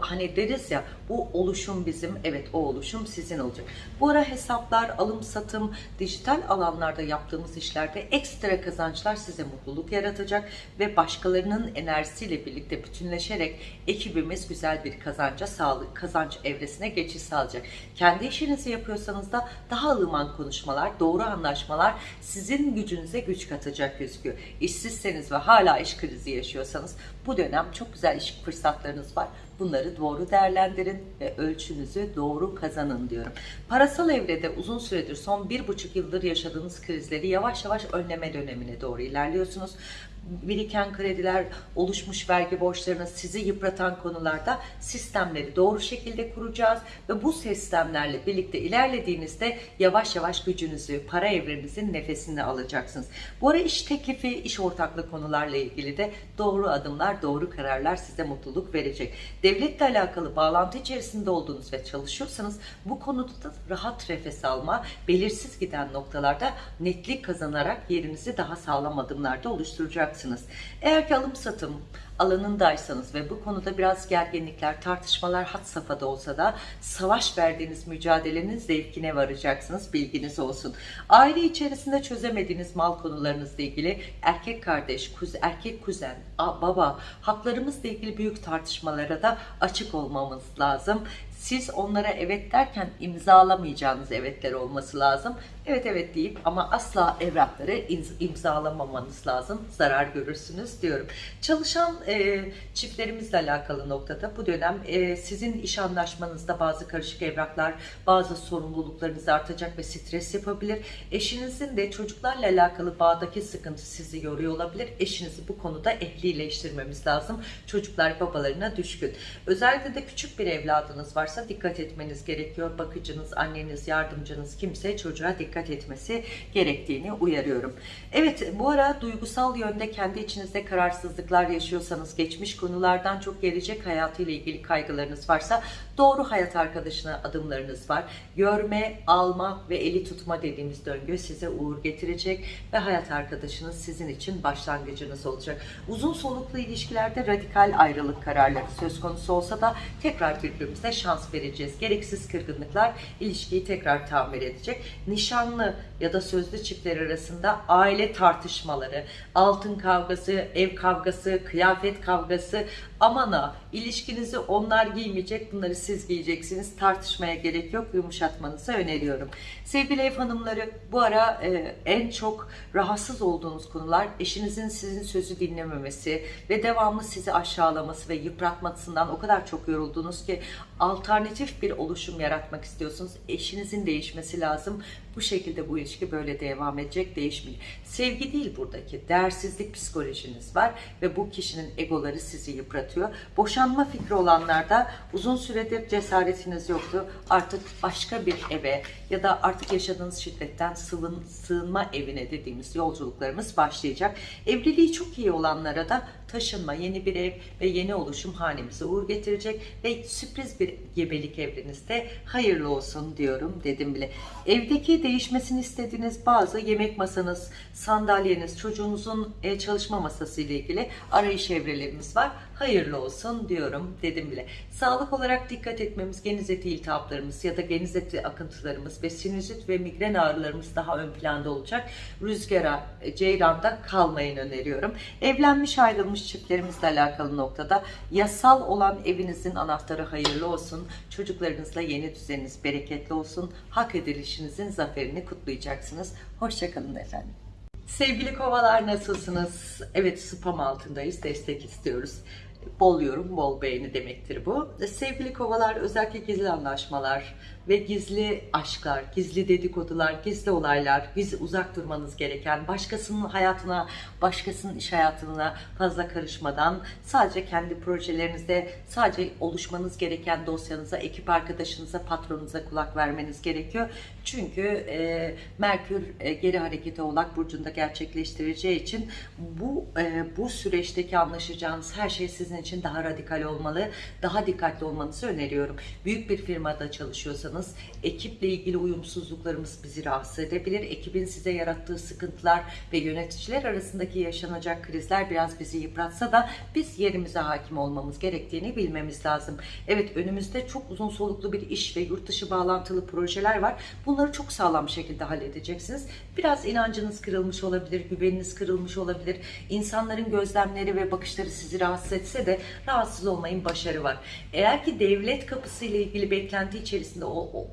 hani deriz ya bu oluşum bizim, evet o oluşum sizin olacak. Bu ara hesaplar, alım satım, dijital alanlarda yaptığımız işlerde ekstra kazançlar size mutluluk yaratacak ve başkalarının enerjisiyle birlikte bütünleşerek ekibimiz güzel bir kazanca sağlık, kazanç evresine geçiş sağlayacak. Kendi işinizi yapıyorsanız da daha ılıman konuşmalar, doğru anlaşmalar sizin gücünüze güç katacak gözüküyor. İşsizseniz ve hala iş krizi yaşıyorsanız bu dönem çok güzel iş fırsatlarınız var. Bunları doğru değerlendirin ve ölçünüzü doğru kazanın diyorum. Parasal evrede uzun süredir son bir buçuk yıldır yaşadığınız krizleri yavaş yavaş önleme dönemine doğru ilerliyorsunuz. Biriken krediler, oluşmuş vergi borçlarını sizi yıpratan konularda sistemleri doğru şekilde kuracağız ve bu sistemlerle birlikte ilerlediğinizde yavaş yavaş gücünüzü, para evrenizin nefesini alacaksınız. Bu ara iş teklifi, iş ortaklığı konularla ilgili de doğru adımlar, doğru kararlar size mutluluk verecek. Devletle alakalı bağlantı içerisinde olduğunuz ve çalışıyorsanız bu konuda da rahat nefes alma, belirsiz giden noktalarda netlik kazanarak yerinizi daha sağlam adımlarda oluşturacaksınız. Eğer ki alım satım alanındaysanız ve bu konuda biraz gerginlikler, tartışmalar had safhada olsa da savaş verdiğiniz mücadelenin zevkine varacaksınız. Bilginiz olsun. Aile içerisinde çözemediğiniz mal konularınızla ilgili erkek kardeş, kuz, erkek kuzen, baba haklarımızla ilgili büyük tartışmalara da açık olmamız lazım. Siz onlara evet derken imzalamayacağınız evetler olması lazım. Evet evet deyip ama asla evrakları imz- imzalamamanız lazım. Zarar görürsünüz diyorum. Çalışan e, çiftlerimizle alakalı noktada bu dönem e, sizin iş anlaşmanızda bazı karışık evraklar, bazı sorumluluklarınız artacak ve stres yapabilir. Eşinizin de çocuklarla alakalı bağdaki sıkıntı sizi yoruyor olabilir. Eşinizi bu konuda ehlileştirmemiz lazım. Çocuklar babalarına düşkün. Özellikle de küçük bir evladınız varsa dikkat etmeniz gerekiyor. Bakıcınız, anneniz, yardımcınız kimse çocuğa dikkat etmesi gerektiğini uyarıyorum. Evet bu ara duygusal yönde kendi içinizde kararsızlıklar yaşıyorsanız, geçmiş konulardan çok gelecek hayatıyla ilgili kaygılarınız varsa doğru hayat arkadaşına adımlarınız var. Görme, alma ve eli tutma dediğimiz döngü size uğur getirecek ve hayat arkadaşınız sizin için başlangıcınız olacak. Uzun soluklu ilişkilerde radikal ayrılık kararları söz konusu olsa da tekrar birbirimize şans vereceğiz. Gereksiz kırgınlıklar ilişkiyi tekrar tamir edecek. Nişanlı ya da sözlü çiftler arasında aile tartışmaları, altın kavgası, ev kavgası, kıyafet kavgası aman ha ilişkinizi onlar giymeyecek bunları siz giyeceksiniz tartışmaya gerek yok yumuşatmanızı öneriyorum. Sevgili ev hanımları bu ara e, en çok rahatsız olduğunuz konular eşinizin sizin sözü dinlememesi ve devamlı sizi aşağılaması ve yıpratmasından o kadar çok yoruldunuz ki alternatif bir oluşum yaratmak istiyorsunuz. Eşinizin değişmesi lazım. Bu şekilde bu ilişki böyle devam edecek, değişmeyecek. Sevgi değil buradaki, değersizlik psikolojiniz var ve bu kişinin egoları sizi yıpratıyor. Boşanma fikri olanlarda uzun süredir cesaretiniz yoktu. Artık başka bir eve ya da artık yaşadığınız şiddetten sıvın, sığınma evine dediğimiz yolculuklarımız başlayacak. Evliliği çok iyi olanlara da taşınma, yeni bir ev ve yeni oluşum hanemize uğur getirecek ve sürpriz bir gebelik evrenizde hayırlı olsun diyorum dedim bile. Evdeki değişmesini istediğiniz bazı yemek masanız, sandalyeniz, çocuğunuzun e, çalışma masası ile ilgili arayış evrelerimiz var. Hayırlı olsun diyorum dedim bile. Sağlık olarak dikkat etmemiz geniz eti iltihaplarımız ya da geniz eti akıntılarımız ve sinüzit ve migren ağrılarımız daha ön planda olacak. Rüzgara, e, ceyranda kalmayın öneriyorum. Evlenmiş ayrılmış çiftlerimizle alakalı noktada yasal olan evinizin anahtarı hayırlı olsun. Çocuklarınızla yeni düzeniniz bereketli olsun. Hak edilişinizin zaferini kutlayacaksınız. Hoşçakalın efendim. Sevgili kovalar nasılsınız? Evet spam altındayız. Destek istiyoruz. Bol yorum, bol beğeni demektir bu. Sevgili kovalar özellikle gizli anlaşmalar ve gizli aşklar, gizli dedikodular, gizli olaylar, gizli uzak durmanız gereken, başkasının hayatına, başkasının iş hayatına fazla karışmadan sadece kendi projelerinizde sadece oluşmanız gereken dosyanıza, ekip arkadaşınıza, patronunuza kulak vermeniz gerekiyor. Çünkü e, Merkür e, geri hareketi Oğlak Burcu'nda gerçekleştireceği için bu e, bu süreçteki anlaşacağınız her şey sizin için daha radikal olmalı, daha dikkatli olmanızı öneriyorum. Büyük bir firmada çalışıyorsanız ekiple ilgili uyumsuzluklarımız bizi rahatsız edebilir. Ekibin size yarattığı sıkıntılar ve yöneticiler arasındaki yaşanacak krizler biraz bizi yıpratsa da biz yerimize hakim olmamız gerektiğini bilmemiz lazım. Evet önümüzde çok uzun soluklu bir iş ve yurt dışı bağlantılı projeler var. Bunları çok sağlam bir şekilde halledeceksiniz. Biraz inancınız kırılmış olabilir, güveniniz kırılmış olabilir. İnsanların gözlemleri ve bakışları sizi rahatsız etse de rahatsız olmayın başarı var. Eğer ki devlet kapısı ile ilgili beklenti içerisinde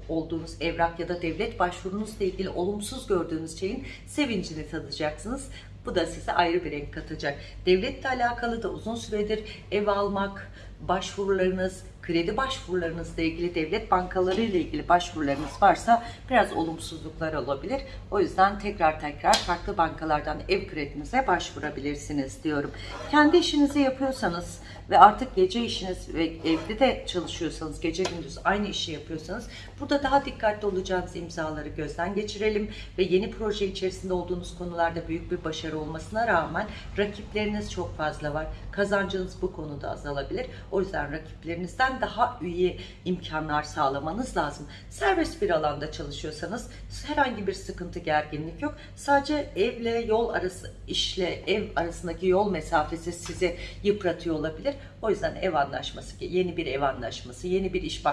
olduğunuz evrak ya da devlet başvurunuzla ilgili olumsuz gördüğünüz şeyin sevincini tadacaksınız. Bu da size ayrı bir renk katacak. Devletle alakalı da uzun süredir ev almak, başvurularınız, kredi başvurularınızla ilgili devlet bankaları ile ilgili başvurularınız varsa biraz olumsuzluklar olabilir. O yüzden tekrar tekrar farklı bankalardan ev kredinize başvurabilirsiniz diyorum. Kendi işinizi yapıyorsanız ve artık gece işiniz ve evde de çalışıyorsanız, gece gündüz aynı işi yapıyorsanız burada daha dikkatli olacağınız imzaları gözden geçirelim ve yeni proje içerisinde olduğunuz konularda büyük bir başarı olmasına rağmen rakipleriniz çok fazla var. Kazancınız bu konuda azalabilir. O yüzden rakiplerinizden daha iyi imkanlar sağlamanız lazım. Serbest bir alanda çalışıyorsanız herhangi bir sıkıntı, gerginlik yok. Sadece evle yol arası, işle ev arasındaki yol mesafesi sizi yıpratıyor olabilir. O yüzden ev anlaşması, yeni bir ev anlaşması, yeni bir iş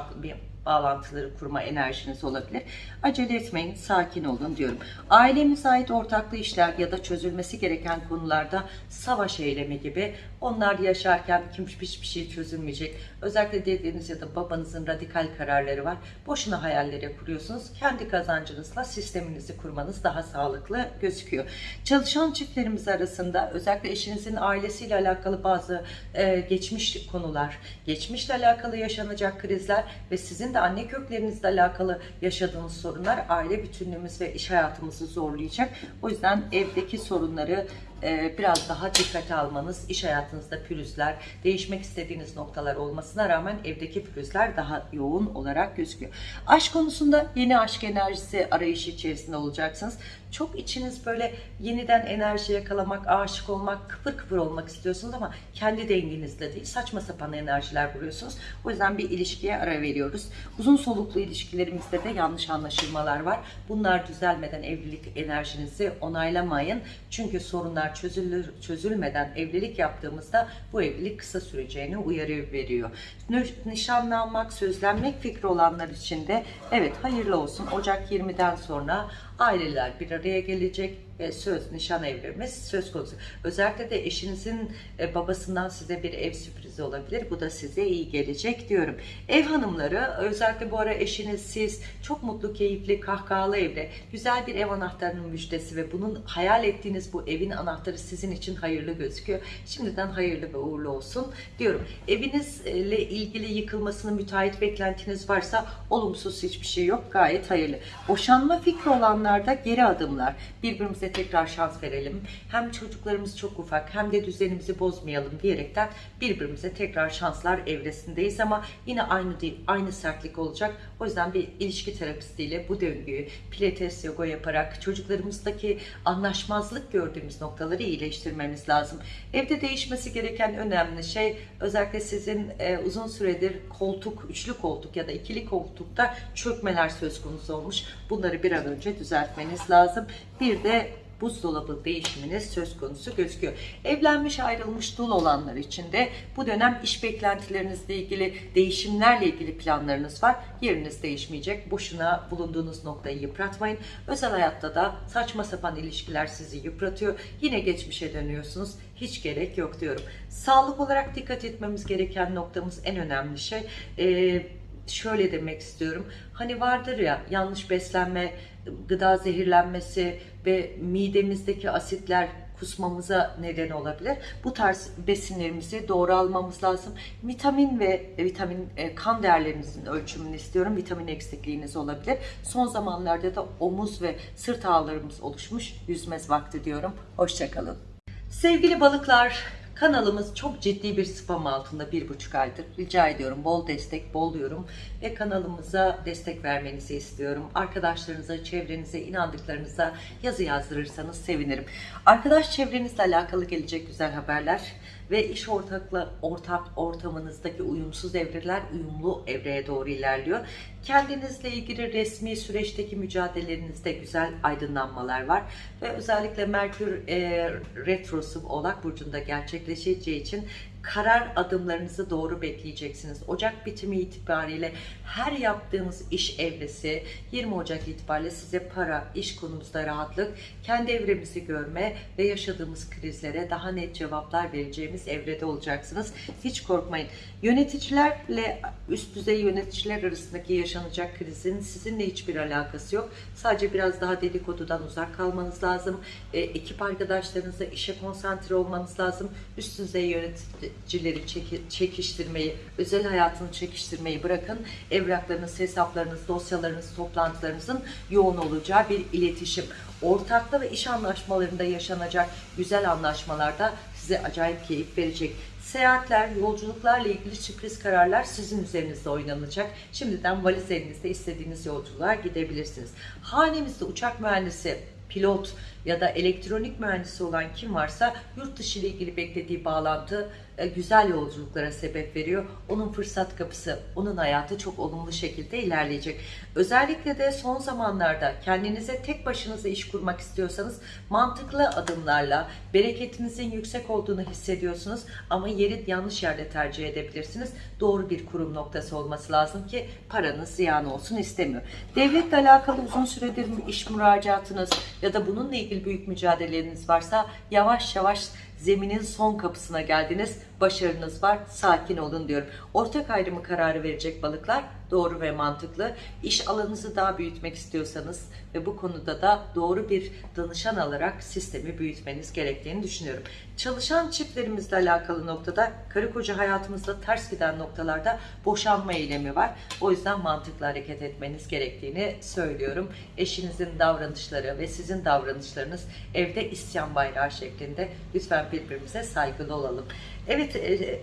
bağlantıları kurma enerjiniz olabilir. Acele etmeyin, sakin olun diyorum. Ailemize ait ortaklı işler ya da çözülmesi gereken konularda savaş eylemi gibi onlar yaşarken hiçbir şey çözülmeyecek. Özellikle dediğiniz ya da babanızın radikal kararları var. Boşuna hayallere kuruyorsunuz. Kendi kazancınızla sisteminizi kurmanız daha sağlıklı gözüküyor. Çalışan çiftlerimiz arasında özellikle eşinizin ailesiyle alakalı bazı e, geçmiş konular, geçmişle alakalı yaşanacak krizler ve sizin de anne köklerinizle alakalı yaşadığınız sorunlar aile bütünlüğümüz ve iş hayatımızı zorlayacak. O yüzden evdeki sorunları biraz daha dikkate almanız, iş hayatınızda pürüzler, değişmek istediğiniz noktalar olmasına rağmen evdeki pürüzler daha yoğun olarak gözüküyor. Aşk konusunda yeni aşk enerjisi arayışı içerisinde olacaksınız. Çok içiniz böyle yeniden enerji yakalamak, aşık olmak, kıpır kıpır olmak istiyorsunuz ama kendi dengenizle değil, saçma sapan enerjiler vuruyorsunuz. O yüzden bir ilişkiye ara veriyoruz. Uzun soluklu ilişkilerimizde de yanlış anlaşılmalar var. Bunlar düzelmeden evlilik enerjinizi onaylamayın. Çünkü sorunlar çözülür, çözülmeden evlilik yaptığımızda bu evlilik kısa süreceğini uyarı veriyor. Nişanlanmak, sözlenmek fikri olanlar için de evet hayırlı olsun. Ocak 20'den sonra aileler bir araya gelecek ve söz nişan evrimiz söz konusu. Özellikle de eşinizin e, babasından size bir ev sürprizi olabilir. Bu da size iyi gelecek diyorum. Ev hanımları özellikle bu ara eşiniz siz çok mutlu, keyifli, kahkahalı evde güzel bir ev anahtarının müjdesi ve bunun hayal ettiğiniz bu evin anahtarı sizin için hayırlı gözüküyor. Şimdiden hayırlı ve uğurlu olsun diyorum. Evinizle ilgili yıkılmasını müteahhit beklentiniz varsa olumsuz hiçbir şey yok. Gayet hayırlı. Boşanma fikri olanlarda geri adımlar. Birbirimize tekrar şans verelim. Hem çocuklarımız çok ufak hem de düzenimizi bozmayalım diyerekten birbirimize tekrar şanslar evresindeyiz ama yine aynı değil, aynı sertlik olacak. O yüzden bir ilişki terapistiyle bu döngüyü pilates, yoga yaparak çocuklarımızdaki anlaşmazlık gördüğümüz noktaları iyileştirmemiz lazım. Evde değişmesi gereken önemli şey özellikle sizin e, uzun süredir koltuk, üçlü koltuk ya da ikili koltukta çökmeler söz konusu olmuş. Bunları bir an önce düzeltmeniz lazım. Bir de buzdolabı değişiminiz söz konusu gözüküyor. Evlenmiş ayrılmış dul olanlar için de bu dönem iş beklentilerinizle ilgili değişimlerle ilgili planlarınız var. Yeriniz değişmeyecek. Boşuna bulunduğunuz noktayı yıpratmayın. Özel hayatta da saçma sapan ilişkiler sizi yıpratıyor. Yine geçmişe dönüyorsunuz. Hiç gerek yok diyorum. Sağlık olarak dikkat etmemiz gereken noktamız en önemli şey. Ee, şöyle demek istiyorum. Hani vardır ya yanlış beslenme, gıda zehirlenmesi ve midemizdeki asitler kusmamıza neden olabilir. Bu tarz besinlerimizi doğru almamız lazım. Vitamin ve e, vitamin e, kan değerlerinizin ölçümünü istiyorum. Vitamin eksikliğiniz olabilir. Son zamanlarda da omuz ve sırt ağrılarımız oluşmuş. Yüzmez vakti diyorum. Hoşçakalın. Sevgili balıklar, kanalımız çok ciddi bir spam altında bir buçuk aydır. Rica ediyorum bol destek, bol yorum ve kanalımıza destek vermenizi istiyorum. Arkadaşlarınıza, çevrenize, inandıklarınıza yazı yazdırırsanız sevinirim. Arkadaş çevrenizle alakalı gelecek güzel haberler ve iş ortakla ortak ortamınızdaki uyumsuz evreler uyumlu evreye doğru ilerliyor. Kendinizle ilgili resmi süreçteki mücadelelerinizde güzel aydınlanmalar var ve özellikle Merkür e, retrosu Oğlak burcunda gerçekleşeceği için karar adımlarınızı doğru bekleyeceksiniz. Ocak bitimi itibariyle her yaptığınız iş evresi 20 Ocak itibariyle size para, iş konumuzda rahatlık, kendi evremizi görme ve yaşadığımız krizlere daha net cevaplar vereceğimiz evrede olacaksınız. Hiç korkmayın. Yöneticilerle üst düzey yöneticiler arasındaki yaşanacak krizin sizinle hiçbir alakası yok. Sadece biraz daha dedikodudan uzak kalmanız lazım. E, ekip arkadaşlarınızla işe konsantre olmanız lazım. Üst düzey yöneticileri çeki- çekiştirmeyi, özel hayatını çekiştirmeyi bırakın. Evraklarınız, hesaplarınız, dosyalarınız, toplantılarınızın yoğun olacağı bir iletişim. Ortaklı ve iş anlaşmalarında yaşanacak güzel anlaşmalarda size acayip keyif verecek. Seyahatler, yolculuklarla ilgili sürpriz kararlar sizin üzerinizde oynanacak. Şimdiden valizlerinizde istediğiniz yolculuğa gidebilirsiniz. Hanemizde uçak mühendisi, pilot ya da elektronik mühendisi olan kim varsa yurt dışı ile ilgili beklediği bağlantı e, güzel yolculuklara sebep veriyor. Onun fırsat kapısı, onun hayatı çok olumlu şekilde ilerleyecek. Özellikle de son zamanlarda kendinize tek başınıza iş kurmak istiyorsanız mantıklı adımlarla bereketinizin yüksek olduğunu hissediyorsunuz ama yeri yanlış yerde tercih edebilirsiniz. Doğru bir kurum noktası olması lazım ki paranız ziyan olsun istemiyor. Devletle alakalı uzun süredir iş müracaatınız ya da bununla ilgili büyük mücadeleleriniz varsa yavaş yavaş zeminin son kapısına geldiniz. Başarınız var. Sakin olun diyorum. Ortak ayrımı kararı verecek balıklar doğru ve mantıklı. İş alanınızı daha büyütmek istiyorsanız ve bu konuda da doğru bir danışan alarak sistemi büyütmeniz gerektiğini düşünüyorum. Çalışan çiftlerimizle alakalı noktada karı koca hayatımızda ters giden noktalarda boşanma eylemi var. O yüzden mantıklı hareket etmeniz gerektiğini söylüyorum. Eşinizin davranışları ve sizin davranışlarınız evde isyan bayrağı şeklinde lütfen birbirimize saygılı olalım. Evet e,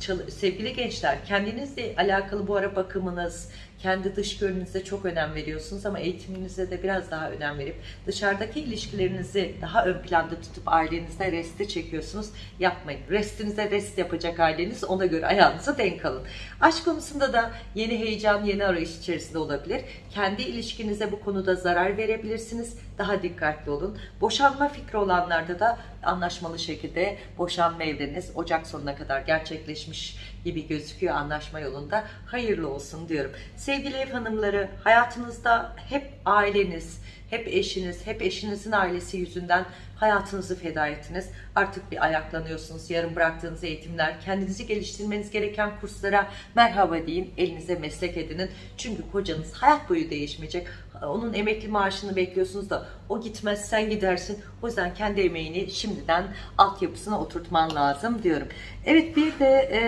çal- sevgili gençler kendinizle alakalı bu ara bakımınız, kendi dış görünüşünüze çok önem veriyorsunuz ama eğitiminize de biraz daha önem verip dışarıdaki ilişkilerinizi daha ön planda tutup ailenizde reste çekiyorsunuz. Yapmayın. Restinize rest yapacak aileniz ona göre ayağınıza denk alın. Aşk konusunda da yeni heyecan, yeni arayış içerisinde olabilir. Kendi ilişkinize bu konuda zarar verebilirsiniz. Daha dikkatli olun. Boşanma fikri olanlarda da anlaşmalı şekilde boşanma evreniz Ocak sonuna kadar gerçekleşmiş gibi gözüküyor anlaşma yolunda. Hayırlı olsun diyorum. Sevgili ev hanımları hayatınızda hep aileniz, hep eşiniz, hep eşinizin ailesi yüzünden hayatınızı feda ettiniz. Artık bir ayaklanıyorsunuz. Yarım bıraktığınız eğitimler, kendinizi geliştirmeniz gereken kurslara merhaba deyin. Elinize meslek edinin. Çünkü kocanız hayat boyu değişmeyecek. Onun emekli maaşını bekliyorsunuz da o gitmez sen gidersin. O yüzden kendi emeğini şimdiden altyapısına oturtman lazım diyorum. Evet bir de e,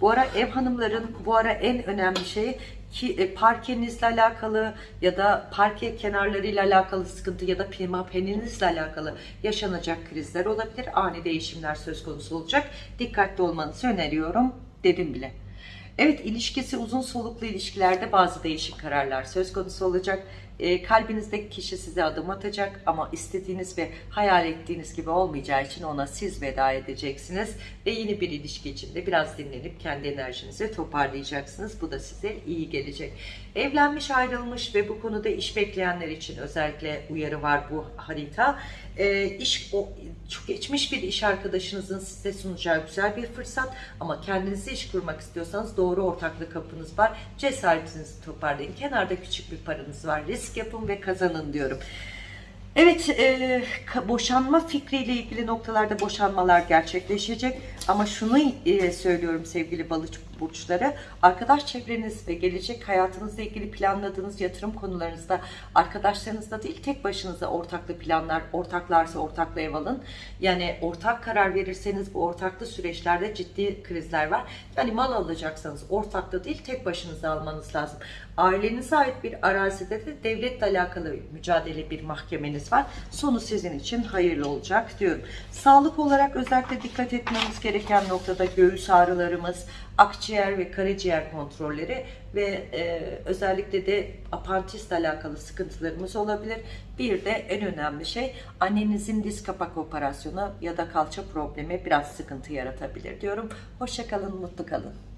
bu ara ev hanımların bu ara en önemli şey ki e, parkenizle alakalı ya da parke kenarlarıyla alakalı sıkıntı ya da pimapeninizle alakalı yaşanacak krizler olabilir. Ani değişimler söz konusu olacak. Dikkatli olmanızı öneriyorum dedim bile. Evet ilişkisi uzun soluklu ilişkilerde bazı değişik kararlar söz konusu olacak. E, kalbinizdeki kişi size adım atacak ama istediğiniz ve hayal ettiğiniz gibi olmayacağı için ona siz veda edeceksiniz. Ve yeni bir ilişki içinde biraz dinlenip kendi enerjinizi toparlayacaksınız. Bu da size iyi gelecek. Evlenmiş ayrılmış ve bu konuda iş bekleyenler için özellikle uyarı var bu harita. E, iş o çok geçmiş bir iş arkadaşınızın size sunacağı güzel bir fırsat ama kendinize iş kurmak istiyorsanız doğru ortaklık kapınız var. Cesaretinizi toparlayın. Kenarda küçük bir paranız var. Risk yapın ve kazanın diyorum. Evet, e, boşanma fikriyle ilgili noktalarda boşanmalar gerçekleşecek. Ama şunu e, söylüyorum sevgili balık burçları, arkadaş çevreniz ve gelecek hayatınızla ilgili planladığınız yatırım konularınızda arkadaşlarınızla değil tek başınıza ortaklı planlar, ortaklarsa ortakla ev alın. Yani ortak karar verirseniz bu ortaklı süreçlerde ciddi krizler var. Yani mal alacaksanız ortakta değil tek başınıza almanız lazım. Ailenize ait bir arazide de devletle alakalı mücadele bir mahkemeniz var. Sonu sizin için hayırlı olacak diyorum. Sağlık olarak özellikle dikkat etmemiz gereken noktada göğüs ağrılarımız, akciğer ve karaciğer kontrolleri ve e, özellikle de apantisle alakalı sıkıntılarımız olabilir. Bir de en önemli şey annenizin diz kapak operasyonu ya da kalça problemi biraz sıkıntı yaratabilir diyorum. Hoşçakalın, mutlu kalın.